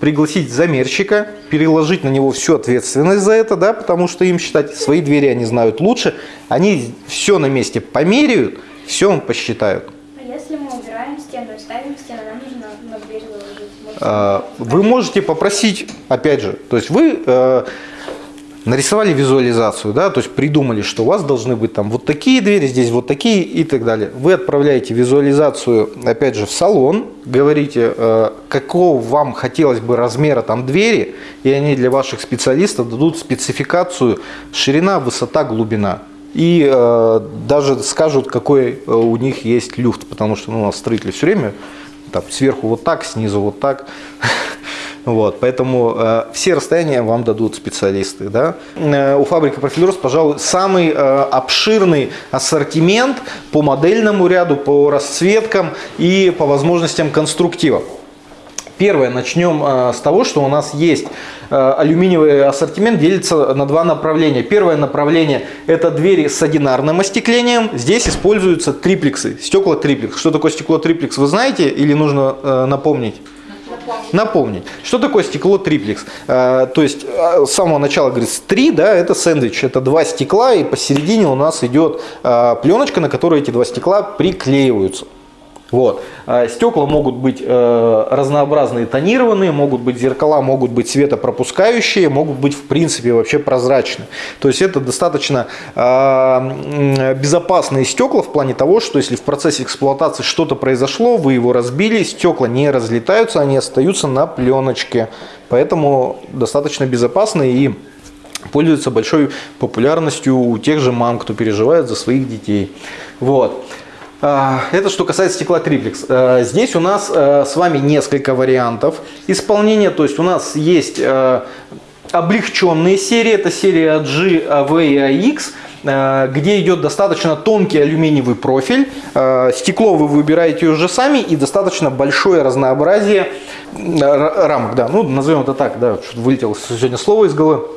пригласить замерщика, переложить на него всю ответственность за это, да, потому что им считать свои двери они знают лучше. Они все на месте померяют, все вам посчитают. А если мы убираем стену и ставим стену, нам нужно на дверь заложить. Вы можете попросить, опять же, то есть вы э, нарисовали визуализацию, да, то есть придумали, что у вас должны быть там вот такие двери, здесь вот такие и так далее. Вы отправляете визуализацию, опять же, в салон, говорите, э, какого вам хотелось бы размера там двери, и они для ваших специалистов дадут спецификацию ширина, высота, глубина. И э, даже скажут, какой э, у них есть люфт, потому что ну, у нас строители все время там, сверху вот так, снизу вот так. Вот, поэтому э, все расстояния вам дадут специалисты. Да? Э, у фабрики Профилерс, пожалуй, самый э, обширный ассортимент по модельному ряду, по расцветкам и по возможностям конструктива. Первое, начнем э, с того, что у нас есть э, алюминиевый ассортимент, делится на два направления. Первое направление – это двери с одинарным остеклением. Здесь используются триплексы, стекла триплекс. Что такое стекло триплекс, вы знаете или нужно э, напомнить? Напомнить. Что такое стекло триплекс? То есть с самого начала говорится три, да, это сэндвич, это два стекла, и посередине у нас идет пленочка, на которой эти два стекла приклеиваются. Вот. А, Стекла могут быть э, разнообразные, тонированные, могут быть зеркала, могут быть светопропускающие, могут быть в принципе вообще прозрачные. То есть это достаточно м, безопасные стекла в плане того, что если в процессе эксплуатации что-то произошло, вы его разбили, стекла не разлетаются, они остаются на пленочке. Поэтому достаточно безопасные и пользуются большой популярностью у тех же мам, кто переживает за своих детей. Вот. А, Это что касается стекла триплекс. А, Здесь у нас а, с вами несколько вариантов исполнения. То есть у нас есть облегченные серии. Это серия G, AV и AX где идет достаточно тонкий алюминиевый профиль. Стекло вы выбираете уже сами и достаточно большое разнообразие рамок. Да, ну, назовем это так, да, вылетело сегодня слово из головы.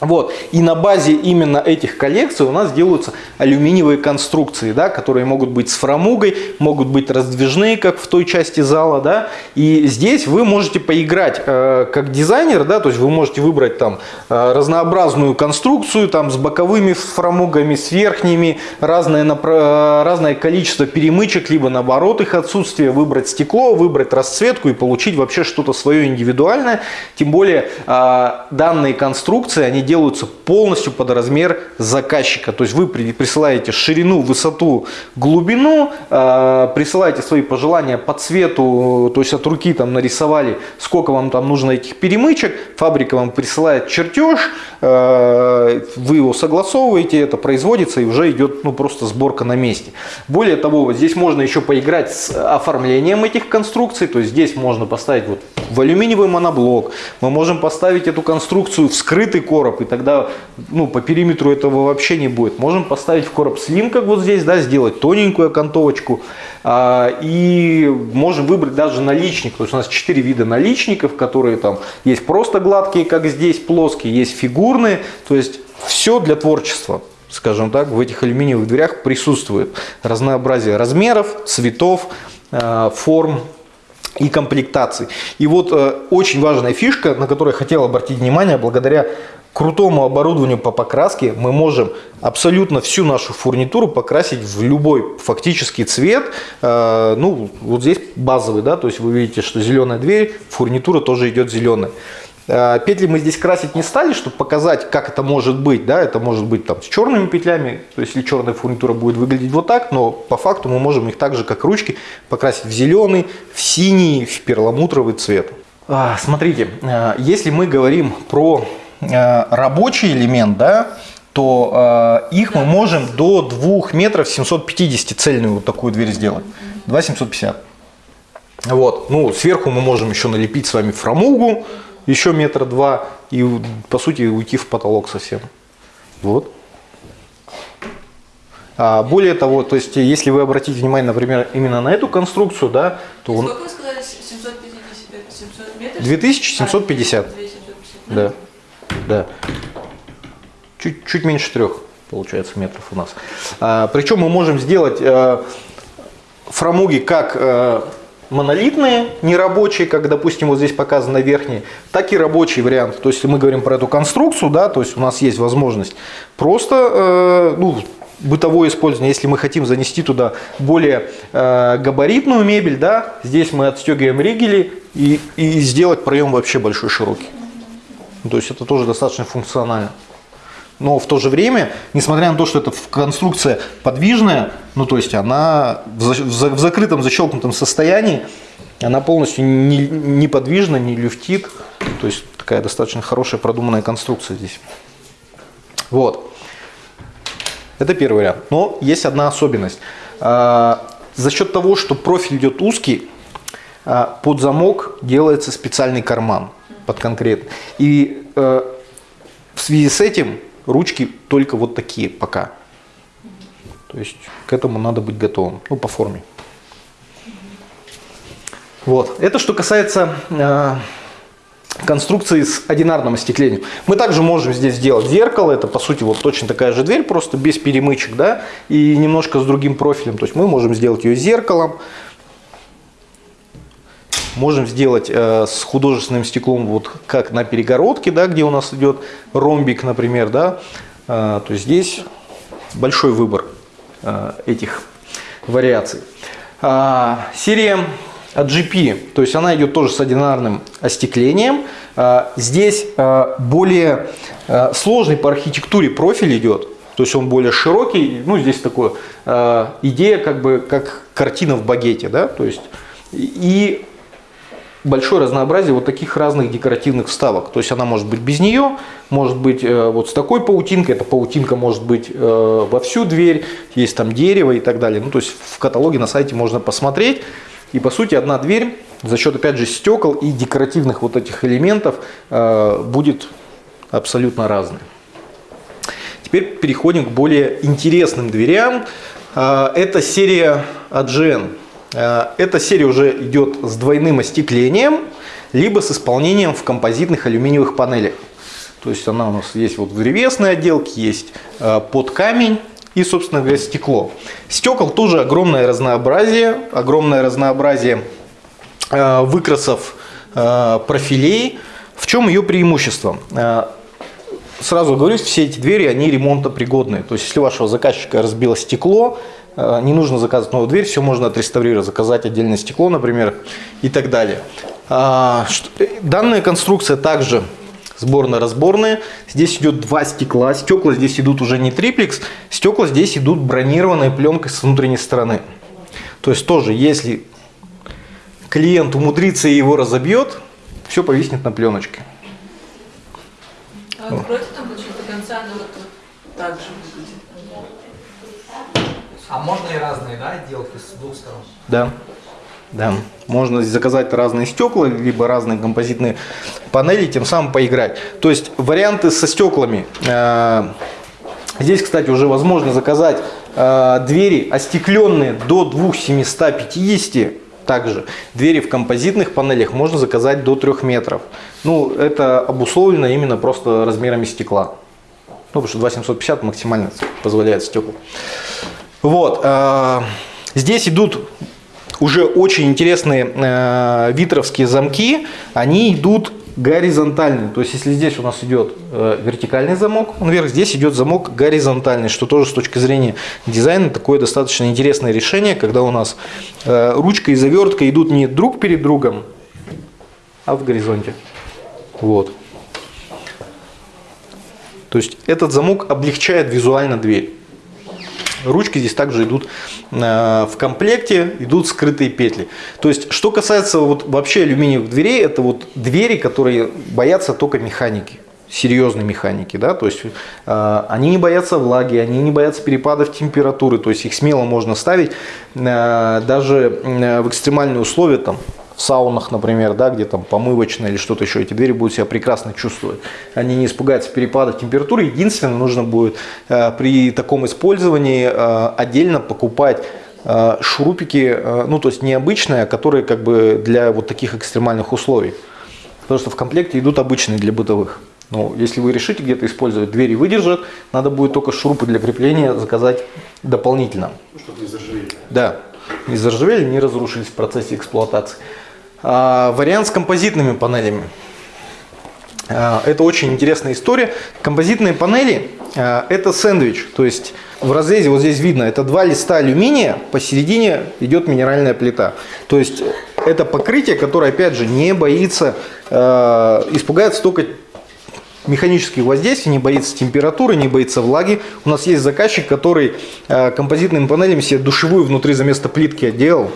Вот. И на базе именно этих коллекций у нас делаются алюминиевые конструкции, да, которые могут быть с фрамугой, могут быть раздвижные, как в той части зала. Да. И здесь вы можете поиграть э, как дизайнер, да, то есть вы можете выбрать там э, разнообразную конструкцию там, с боковыми фрамугами, с верхними, разное, напра- э, разное количество перемычек, либо наоборот их отсутствие, выбрать стекло, выбрать расцветку и получить вообще что-то свое индивидуальное. Тем более э, данные конструкции, они делаются полностью под размер заказчика. То есть вы при- присылаете ширину, высоту, глубину, э, присылаете свои пожелания по цвету, то есть от руки там нарисовали, сколько вам там нужно этих перемычек, фабрика вам присылает чертеж, вы его согласовываете, это производится и уже идет ну, просто сборка на месте. Более того, вот здесь можно еще поиграть с оформлением этих конструкций, то есть здесь можно поставить вот в алюминиевый моноблок, мы можем поставить эту конструкцию в скрытый короб, и тогда ну, по периметру этого вообще не будет. Можем поставить в короб слим, как вот здесь, да, сделать тоненькую окантовочку, а, и можем выбрать даже наличник, то есть у нас 4 вида наличников, которые там есть просто гладкие, как здесь, плоские, есть фигурные, то есть все для творчества скажем так, в этих алюминиевых дверях присутствует разнообразие размеров, цветов, э, форм и комплектаций. И вот э, очень важная фишка, на которую я хотел обратить внимание, благодаря крутому оборудованию по покраске мы можем абсолютно всю нашу фурнитуру покрасить в любой фактический цвет. Э, ну, вот здесь базовый, да, то есть вы видите, что зеленая дверь, фурнитура тоже идет зеленая. Э, Петли мы здесь красить не стали, чтобы показать, как это может быть. Да? Это может быть там, с черными петлями, то есть если черная фурнитура будет выглядеть вот так, но по факту мы можем их так же, как ручки, покрасить в зеленый, в синий, в перламутровый цвет. А, Смотрите, э, если мы говорим про э, рабочий элемент, да, то э, их мы можем до 2 метров 750 цельную вот такую дверь сделать. 2 750. Вот. Ну, сверху мы можем еще налепить с вами фрамугу, еще метр два, и по сути уйти в потолок совсем. Вот. А более того, то есть, если вы обратите внимание, например, именно на эту конструкцию, да, то он Сколько вы сказали? 750, 700 метров? 2750. А, 2750. Да, да. Чуть, чуть меньше трех, получается, метров у нас. А, причем мы можем сделать э, фрамуги как э, монолитные, нерабочие, как, допустим, вот здесь показано верхние, так и рабочий вариант. То есть, если мы говорим про эту конструкцию, да, то есть у нас есть возможность просто, э, ну, бытовое использование, если мы хотим занести туда более э, габаритную мебель, да, здесь мы отстегиваем ригели и, и сделать проем вообще большой широкий. Ну, То есть это тоже достаточно функционально. Но в то же время, несмотря на то, что эта конструкция подвижная, ну то есть она в, за- в за- в закрытом, защелкнутом состоянии, она полностью не, неподвижна, не люфтит. То есть такая достаточно хорошая продуманная конструкция здесь. Вот. Это первый вариант. Но есть одна особенность. А, За счет того, что профиль идет узкий, а, под замок делается специальный карман под конкретно. И э, в связи с этим ручки только вот такие пока. То есть к этому надо быть готовым, ну по форме. Вот. Это что касается э, конструкции с одинарным остеклением. Мы также можем здесь сделать зеркало, это по сути вот точно такая же дверь, просто без перемычек, да, и немножко с другим профилем. То есть мы можем сделать ее зеркалом, можем сделать э, с художественным стеклом, вот как на перегородке, да, где у нас идет ромбик, например, да, Э, то здесь большой выбор э, этих вариаций. А, серия GP, то есть она идет тоже с одинарным остеклением. А, Здесь а, более а, сложный по архитектуре профиль идет, то есть он более широкий. Ну, здесь такая а, идея, как бы как картина в багете, да, то есть и большое разнообразие вот таких разных декоративных вставок. То есть она может быть без нее, может быть э, вот с такой паутинкой, эта паутинка может быть э, во всю дверь, есть там дерево и так далее. Ну, то есть в каталоге на сайте можно посмотреть. И по сути одна дверь за счет опять же стекол и декоративных вот этих элементов э, будет абсолютно разной. Теперь переходим к более интересным дверям. Это серия AGN. Э, Эта серия уже идет с двойным остеклением, либо с исполнением в композитных алюминиевых панелях. То есть она у нас есть вот в древесной отделке, есть э, под камень и, собственно говоря, стекло. Стекол тоже огромное разнообразие, огромное разнообразие э, выкрасов профилей. В чем ее преимущество? Сразу говорю, все эти двери, они ремонтопригодные. То есть, если у вашего заказчика разбило стекло, не нужно заказывать новую дверь, все можно отреставрировать, заказать отдельное стекло, например, и так далее. А, э, Данная конструкция также сборно-разборная. Здесь идет два стекла. Стекла здесь идут уже не триплекс, стекла здесь идут бронированной пленкой с внутренней стороны. То есть тоже, если клиент умудрится и его разобьет, все повиснет на пленочке. А откройте там до конца, она вот так же. А можно и разные, да, отделки с двух сторон? Да. Да. Можно заказать разные стекла, либо разные композитные панели, тем самым поиграть. То есть варианты со стеклами. Э, Здесь, кстати, уже возможно заказать э, двери остекленные до 2750. Также двери в композитных панелях можно заказать до 3 метров. Ну, это обусловлено именно просто размерами стекла. Ну, потому что 2750 максимально позволяет стекла. Вот. э, Здесь идут уже очень интересные э, витровские замки. Они идут горизонтальные. То есть, если здесь у нас идет э, вертикальный замок, вверх, здесь идет замок горизонтальный, что тоже с точки зрения дизайна такое достаточно интересное решение, когда у нас ручка и завертка идут не друг перед другом, а в горизонте. Вот. То есть этот замок облегчает визуально дверь. Ручки здесь также идут э, в комплекте, идут скрытые петли. То есть, что касается вот вообще алюминиевых дверей, это вот двери, которые боятся только механики серьезной механики, да, то есть э, они не боятся влаги, они не боятся перепадов температуры, то есть их смело можно ставить э, даже э, в экстремальные условия, там, в саунах, например, да, где там помывочная или что-то еще, эти двери будут себя прекрасно чувствовать. Они не испугаются перепадов температуры. Единственное, нужно будет э, при таком использовании э, отдельно покупать э, шурупики, э, ну то есть необычные, а которые как бы для вот таких экстремальных условий. Потому что в комплекте идут обычные для бытовых. Но если вы решите где-то использовать, двери выдержат, надо будет только шурупы для крепления заказать дополнительно. Ну, чтобы не заржавели. Да, не заржавели, не разрушились в процессе эксплуатации. А, вариант с композитными панелями. А, это очень интересная история. Композитные панели а, это сэндвич, то есть в разрезе вот здесь видно, это два листа алюминия, посередине идет минеральная плита. То есть это покрытие, которое опять же не боится, э, испугается только механических воздействий, не боится температуры, не боится влаги. У нас есть заказчик, который композитными панелями себе душевую внутри за место плитки отделал.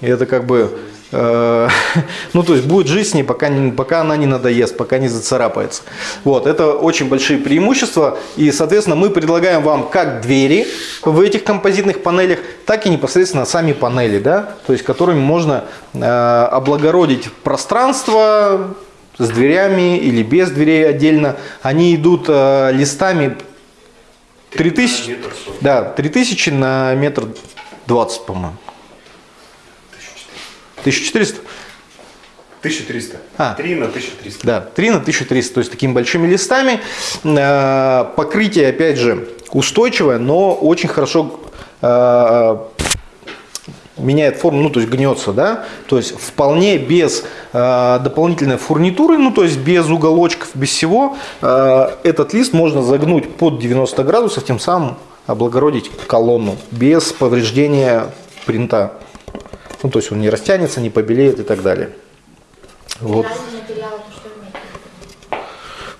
И это как бы, э, ну то есть будет жить с ней, пока, не, пока она не надоест, пока не зацарапается. Вот, это очень большие преимущества. И, соответственно, мы предлагаем вам как двери в этих композитных панелях, так и непосредственно сами панели, да, то есть которыми можно э, облагородить пространство с дверями или без дверей отдельно. Они идут э, листами 3000, Метр сорок. да, 3000 на метр 20, по-моему. 1400? 1300. А. 3 на 1300. Да, 3 на 1300, то есть такими большими листами. Э, Покрытие, опять же, устойчивое, но очень хорошо э, меняет форму, ну то есть гнется, да, то есть вполне без э, дополнительной фурнитуры, ну то есть без уголочков, без всего, э, этот лист можно загнуть под 90 градусов, тем самым облагородить колонну без повреждения принта. Ну то есть он не растянется, не побелеет и так далее. Вот.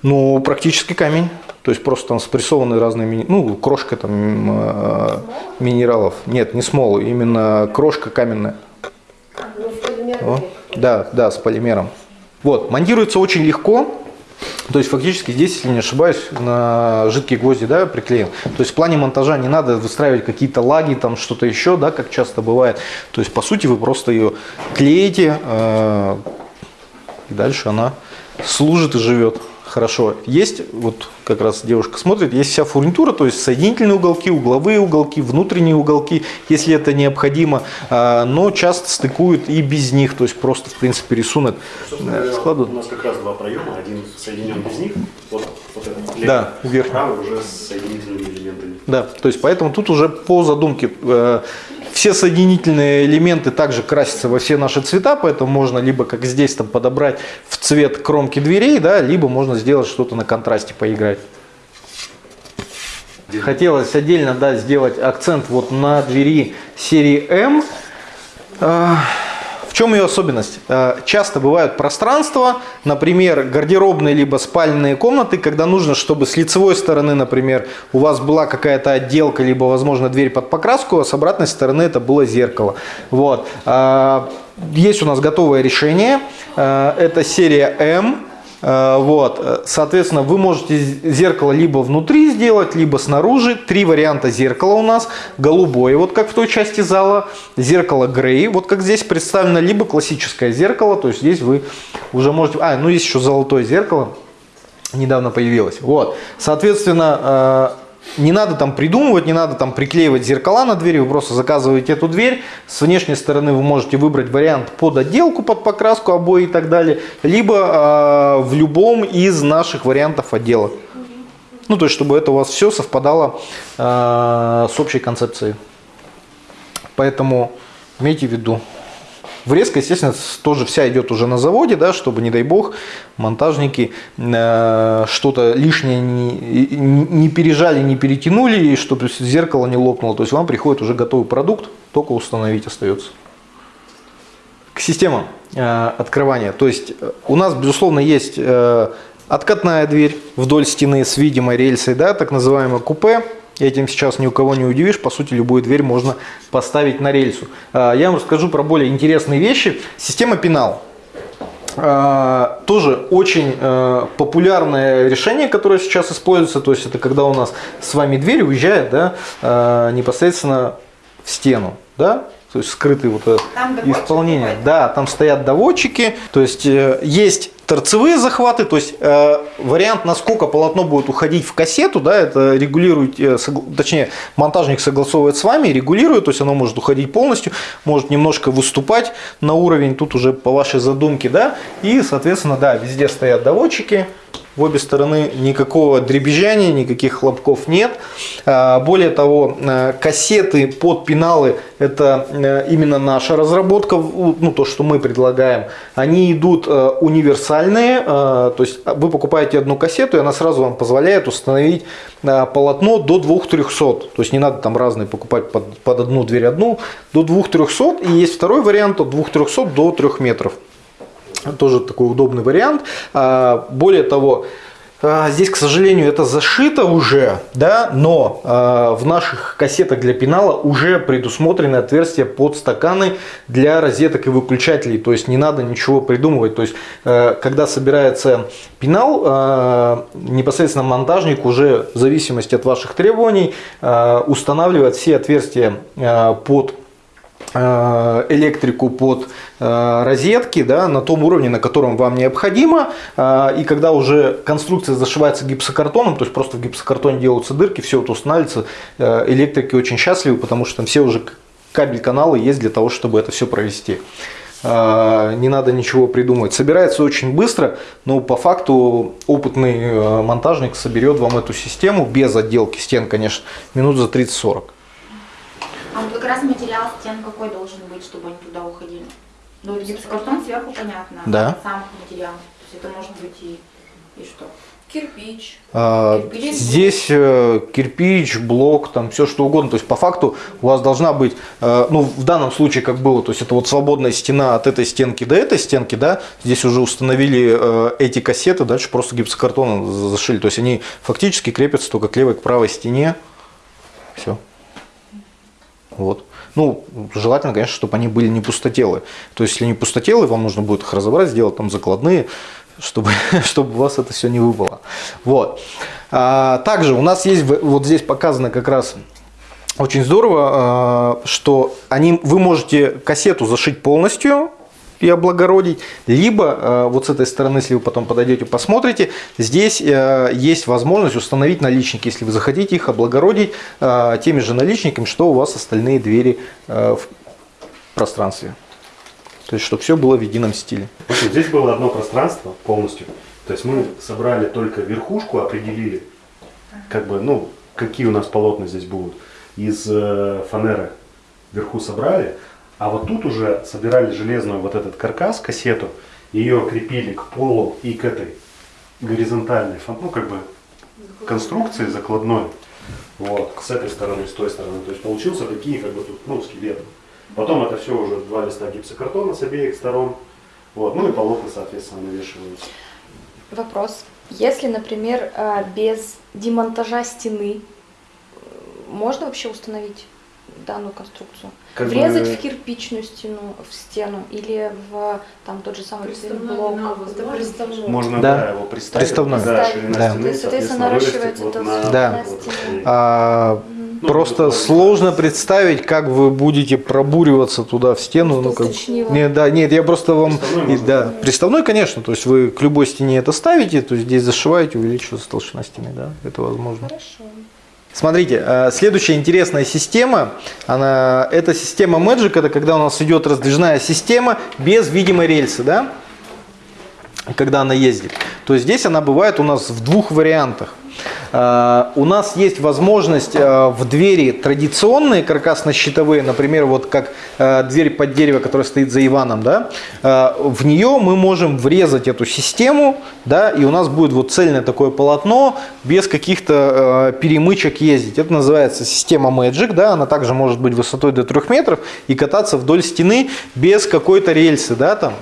Ну, практически камень. То есть просто там спрессованы разные, ну, крошка там э, минералов. Нет, не смол, именно крошка каменная. Ну, полимерной О, Да, да, с полимером. Вот, монтируется очень легко. То есть фактически здесь, если не ошибаюсь, на жидкие гвозди да, приклеен. То есть в плане монтажа не надо выстраивать какие-то лаги, там что-то еще, да, как часто бывает. То есть по сути вы просто ее клеите, э, и дальше она служит и живет хорошо. Есть, вот как раз девушка смотрит, есть вся фурнитура, то есть соединительные уголки, угловые уголки, внутренние уголки, если это необходимо, а, но часто стыкуют и без них, то есть просто в принципе рисунок э, складывают. у нас как раз два проема, один соединен без них, вот, вот этот левый, Да, верхний. правый уже с соединительными элементами. Да, то есть поэтому тут уже по задумке э, все соединительные элементы также красятся во все наши цвета, поэтому можно либо как здесь там подобрать в цвет кромки дверей, да, либо можно сделать что-то на контрасте поиграть. Хотелось отдельно да, сделать акцент вот на двери серии М. В чем ее особенность? Э, Часто бывают пространства, например, гардеробные либо спальные комнаты, когда нужно, чтобы с лицевой стороны, например, у вас была какая-то отделка, либо, возможно, дверь под покраску, а с обратной стороны это было зеркало. Вот. Э, Есть у нас готовое решение. Э, Это серия М. Э, Вот, э, соответственно, вы можете зеркало либо внутри сделать, либо снаружи. Три варианта зеркала у нас. Голубое, вот как в той части зала. Зеркало грей, вот как здесь представлено. Либо классическое зеркало, то есть здесь вы уже можете... А, ну есть еще золотое зеркало. Недавно появилось. Вот, соответственно, э, не надо там придумывать, не надо там приклеивать зеркала на двери, вы просто заказываете эту дверь. С внешней стороны вы можете выбрать вариант под отделку, под покраску обои и так далее, либо э, в любом из наших вариантов отделок. Ну, то есть, чтобы это у вас все совпадало э, с общей концепцией. Поэтому имейте в виду. Врезка, естественно, тоже вся идет уже на заводе, да, чтобы, не дай бог, монтажники э, что-то лишнее не, не пережали, не перетянули, и чтобы зеркало не лопнуло. То есть вам приходит уже готовый продукт, только установить остается. к системам э, открывания. То есть э, у нас, безусловно, есть э, откатная дверь вдоль стены с видимой рельсой, да, так называемое купе. Этим сейчас ни у кого не удивишь. По сути, любую дверь можно поставить на рельсу. Э, Я вам расскажу про более интересные вещи. Система пенал. Э, Тоже очень э, популярное решение, которое сейчас используется. То есть это когда у нас с вами дверь уезжает да, э, непосредственно в стену. Да? То есть скрытый вот доводчик исполнение. Да, там стоят доводчики. То есть э, есть торцевые захваты, то есть э, вариант, насколько полотно будет уходить в кассету, да, это регулирует, э, согл- точнее, монтажник согласовывает с вами, регулирует, то есть оно может уходить полностью, может немножко выступать на уровень, тут уже по вашей задумке, да, и, соответственно, да, везде стоят доводчики, в обе стороны никакого дребезжания, никаких хлопков нет. А, Более того, э, кассеты под пеналы – это э, именно наша разработка, ну, то, что мы предлагаем. Они идут универсальные, то есть вы покупаете одну кассету, и она сразу вам позволяет установить полотно до 2300. То есть не надо там разные покупать под, под одну дверь одну, до 2300. И есть второй вариант от 2300 до 3 метров. Тоже такой удобный вариант. А, Более того, а, здесь, к сожалению, это зашито уже, да, но а, в наших кассетах для пенала уже предусмотрены отверстия под стаканы для розеток и выключателей. То есть не надо ничего придумывать. То есть, э, когда собирается пенал, а, непосредственно монтажник уже в зависимости от ваших требований а, устанавливает все отверстия под э, электрику под э, розетки да, на том уровне, на котором вам необходимо. Э, И когда уже конструкция зашивается гипсокартоном, то есть просто в гипсокартоне делаются дырки, все это устанавливается, э, электрики очень счастливы, потому что там все уже кабель-каналы есть для того, чтобы это все провести. Э, Не надо ничего придумывать. Собирается очень быстро, но по факту опытный э, монтажник соберет вам эту систему без отделки стен, конечно, минут за 30-40. А вот как раз материал стен какой должен быть, чтобы они туда уходили? Ну, гипсокартон сверху понятно, Да. сам материал. То есть это может быть и, и что? Кирпич. А, Кирпич. Здесь э, кирпич, блок, там все что угодно. То есть по факту у вас должна быть, э, ну в данном случае как было, то есть это вот свободная стена от этой стенки до этой стенки, да. Здесь уже установили э, эти кассеты, дальше просто гипсокартоном за- зашили. То есть они фактически крепятся только к левой, к правой стене. Все. Вот. Ну, желательно, конечно, чтобы они были не пустотелые. То есть, если не пустотелые, вам нужно будет их разобрать, сделать там закладные, чтобы, чтобы у вас это все не выпало. Вот. А, также у нас есть, вот здесь показано как раз очень здорово, а, что они, вы можете кассету зашить полностью и облагородить, либо а, вот с этой стороны, если вы потом подойдете, посмотрите, здесь э, есть возможность установить наличники, если вы захотите их облагородить а, теми же наличниками, что у вас остальные двери э, в пространстве. То есть, чтобы все было в едином стиле. В общем, здесь было одно пространство полностью. То есть мы собрали только верхушку, определили, как бы, ну, какие у нас полотна здесь будут. Из э, фанеры вверху собрали, а вот тут уже собирали железную вот этот каркас, кассету, ее крепили к полу и к этой горизонтальной, ну, как бы, конструкции закладной. Вот, с этой стороны, с той стороны. То есть получился такие, как бы тут, ну, скелеты. Потом это все уже два листа гипсокартона с обеих сторон. Вот, ну и полотна, соответственно, навешиваются. Вопрос. Если, например, э, без демонтажа стены э, можно вообще установить данную конструкцию? Как бы- Врезать в кирпичную стену, в стену или в там тот же самый Приставной блок? Можно Да. да. его представить. Приставной. Да, Да. стены, То есть, соответственно, наращивается вот на- Да. на стене. А, Ну, Просто вот, сложно представить, как вы будете пробуриваться туда в стену. Ну, как... Уточнила. не, да, нет, я просто вам... Приставной и- да, приставной, конечно, то есть вы к любой стене это ставите, то есть здесь зашиваете, увеличивается толщина стены, да, это возможно. Хорошо. Смотрите, э, следующая интересная система, она, это система Magic, это когда у нас идет раздвижная система без видимой рельсы, да, когда она ездит. То есть здесь она бывает у нас в двух вариантах. Э, У нас есть возможность э, в двери традиционные каркасно-щитовые, например, вот как э, дверь под дерево, которая стоит за Иваном, да, в нее мы можем врезать эту систему, да, и у нас будет вот цельное такое полотно без каких-то перемычек ездить. Это называется система Magic, да, она также может быть высотой до 3 метров и кататься вдоль стены без какой-то рельсы, да, там.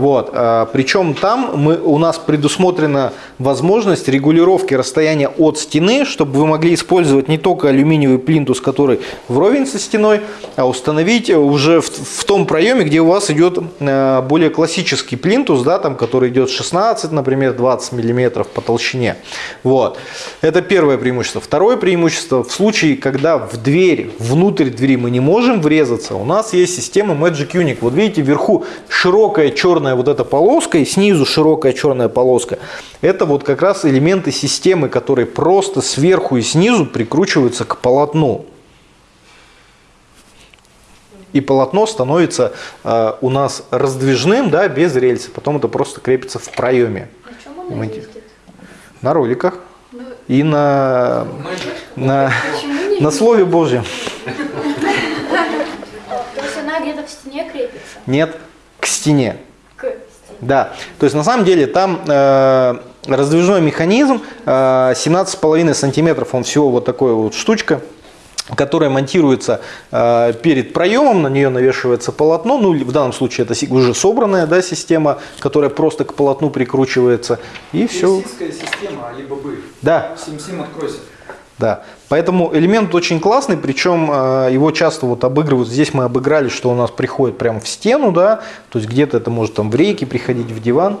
Вот. Причем там мы, у нас предусмотрена возможность регулировки расстояния от стены, чтобы вы могли использовать не только алюминиевый плинтус, который вровень со стеной, а установить уже в, в том проеме, где у вас идет э, более классический плинтус, да, там, который идет 16, например, 20 миллиметров по толщине. Вот. Это первое преимущество. Второе преимущество, в случае, когда в дверь, внутрь двери мы не можем врезаться, у нас есть система Magic Unique. Вот видите, вверху широкая черная вот эта полоска и снизу широкая черная полоска. Это вот как раз элементы системы, которые просто сверху и снизу прикручиваются к полотну. И полотно становится э, у нас раздвижным, да, без рельсы. Потом это просто крепится в проеме. На чем он Понимаете? ездит? На роликах и на, на, Почему не на Слове Божьем. То есть она где-то в стене крепится? Нет, к стене. К стене. Да, то есть на самом деле там э, раздвижной механизм, э, 17,5 сантиметров, он всего вот такой вот штучка, которая монтируется э, перед проемом, на нее навешивается полотно, ну в данном случае это уже собранная да, система, которая просто к полотну прикручивается, и все. система Alibaba. Да, Сим-Сим откройся. да. Поэтому элемент очень классный, причем э, его часто вот обыгрывают. Здесь мы обыграли, что у нас приходит прямо в стену, да, то есть где-то это может там в рейке приходить в диван.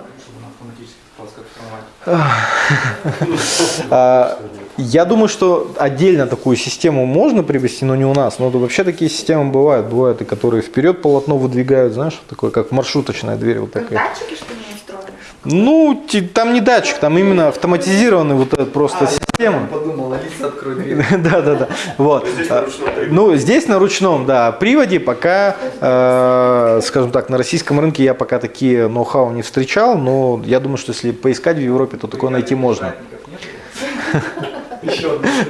А, Я думаю, что отдельно такую систему можно привести, но не у нас. Но вообще такие системы бывают. Бывают и которые вперед полотно выдвигают, знаешь, такое как маршруточная дверь вот такая. датчики, что ли, устроены? Ну, там не датчик, там именно автоматизированный вот этот просто система. Подумал, Алиса, открой дверь. Да, да, да. Вот. А, Ну, здесь на ручном, да, приводе пока, э, скажем так, на российском рынке я пока такие ноу-хау не встречал, но я думаю, что если поискать в Европе, то такое найти можно.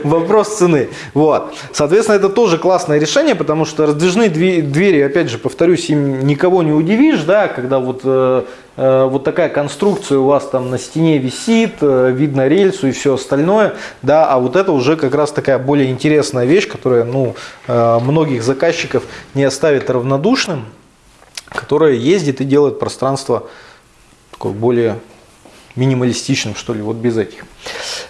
Вопрос цены. Вот. Соответственно, это тоже классное решение, потому что раздвижные две- двери, опять же, повторюсь, им никого не удивишь, да, когда вот, э, э, вот такая конструкция у вас там на стене висит, э, видно рельсу и все остальное, да, а вот это уже как раз такая более интересная вещь, которая, ну, многих заказчиков не оставит равнодушным, которая ездит и делает пространство такое более минималистичным, что ли, вот без этих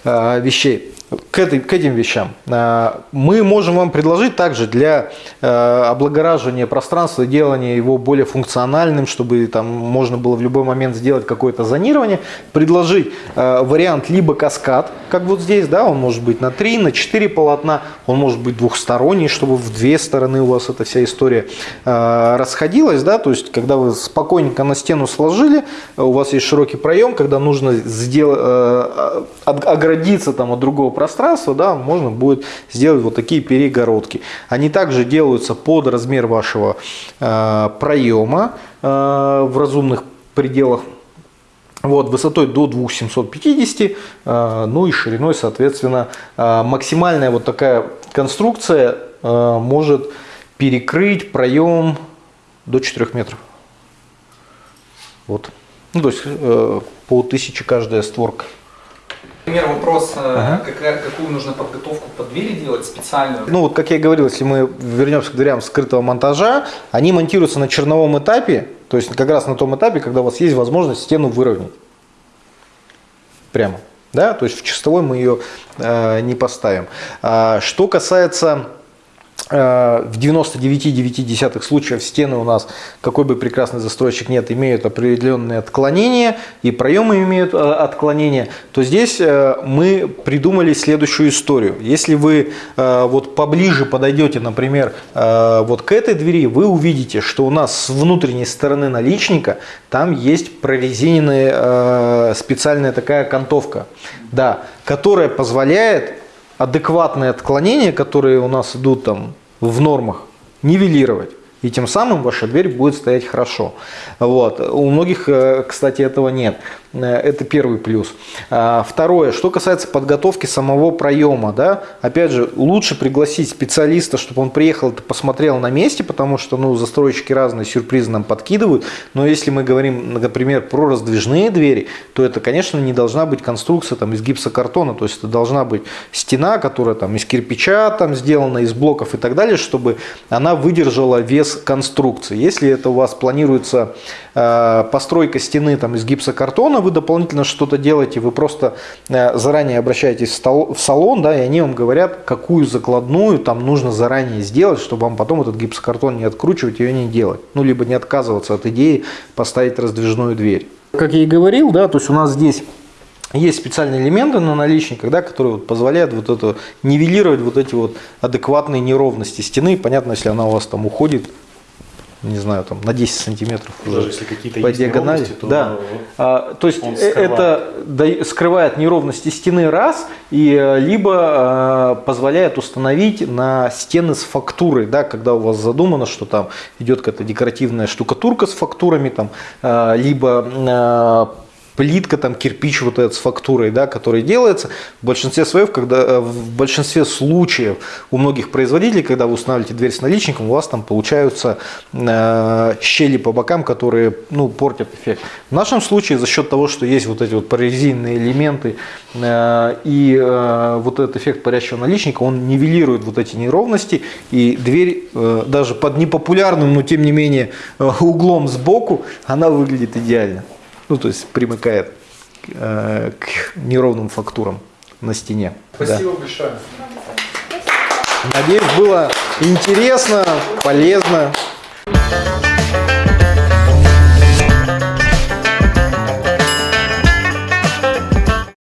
вещей. К, этой, к этим вещам. Э, мы можем вам предложить также для э, облагораживания пространства, делания его более функциональным, чтобы там можно было в любой момент сделать какое-то зонирование, предложить э, вариант либо каскад, как вот здесь, да, он может быть на 3, на 4 полотна, он может быть двухсторонний, чтобы в две стороны у вас эта вся история э, расходилась, да, то есть когда вы спокойненько на стену сложили, у вас есть широкий проем, когда нужно сделать, оградиться там от другого пространства, да, можно будет сделать вот такие перегородки. Они также делаются под размер вашего э, проема э, в разумных пределах. Вот, высотой до 2750, э, ну и шириной, соответственно, э, максимальная вот такая конструкция э, может перекрыть проем до 4 метров. Вот. Ну, то есть э, по 1000 каждая створка. Например, вопрос, э, Ага. какая- какую нужно подготовку под двери делать специальную? Ну вот, как я и говорил, если мы вернемся к дверям скрытого монтажа, они монтируются на черновом этапе, то есть как раз на том этапе, когда у вас есть возможность стену выровнять. Прямо. Да? То есть в чистовой мы ее э, не поставим. А, что касается в 99,9 случаев стены у нас, какой бы прекрасный застройщик нет, имеют определенные отклонения, и проемы имеют э, отклонения, то здесь э, мы придумали следующую историю. Если вы э, вот поближе подойдете, например, э, вот к этой двери, вы увидите, что у нас с внутренней стороны наличника там есть прорезиненная э, специальная такая окантовка, да, которая позволяет адекватные отклонения, которые у нас идут там в нормах, нивелировать. И тем самым ваша дверь будет стоять хорошо. Вот. У многих, э, кстати, этого нет. Э, Это первый плюс. А, Второе, что касается подготовки самого проема, да, опять же, лучше пригласить специалиста, чтобы он приехал и посмотрел на месте, потому что, ну, застройщики разные сюрпризы нам подкидывают, но если мы говорим, например, про раздвижные двери, то это, конечно, не должна быть конструкция там из гипсокартона, то есть это должна быть стена, которая там из кирпича там сделана, из блоков и так далее, чтобы она выдержала вес конструкции. Если это у вас планируется э, постройка стены там из гипсокартона, вы дополнительно что-то делаете, вы просто э, заранее обращаетесь в, салон, да, и они вам говорят, какую закладную там нужно заранее сделать, чтобы вам потом этот гипсокартон не откручивать, ее не делать. Ну, либо не отказываться от идеи поставить раздвижную дверь. Как я и говорил, да, то есть у нас здесь есть специальные элементы на наличниках, да, которые вот позволяют вот это нивелировать вот эти вот адекватные неровности стены. Понятно, если она у вас там уходит, не знаю, там на 10 сантиметров уже Даже если какие-то по диагонали. то да. А, то есть э, скрывает. это да- скрывает неровности стены раз, и э, либо э, позволяет установить на стены с фактурой, да, когда у вас задумано, что там идет какая-то декоративная штукатурка с фактурами, там, э, либо э, плитка, там кирпич вот этот с фактурой, да, который делается. В большинстве своев, когда, э, в большинстве случаев у многих производителей, когда вы устанавливаете дверь с наличником, у вас там получаются э, щели по бокам, которые ну, портят эффект. В нашем случае за счет того, что есть вот эти вот прорезиненные элементы э, и э, вот этот эффект парящего наличника, он нивелирует вот эти неровности, и дверь э, даже под непопулярным, но тем не менее э, углом сбоку, она выглядит идеально ну, то есть примыкает э, к неровным фактурам на стене. Спасибо большое. Да. Надеюсь, было интересно, полезно.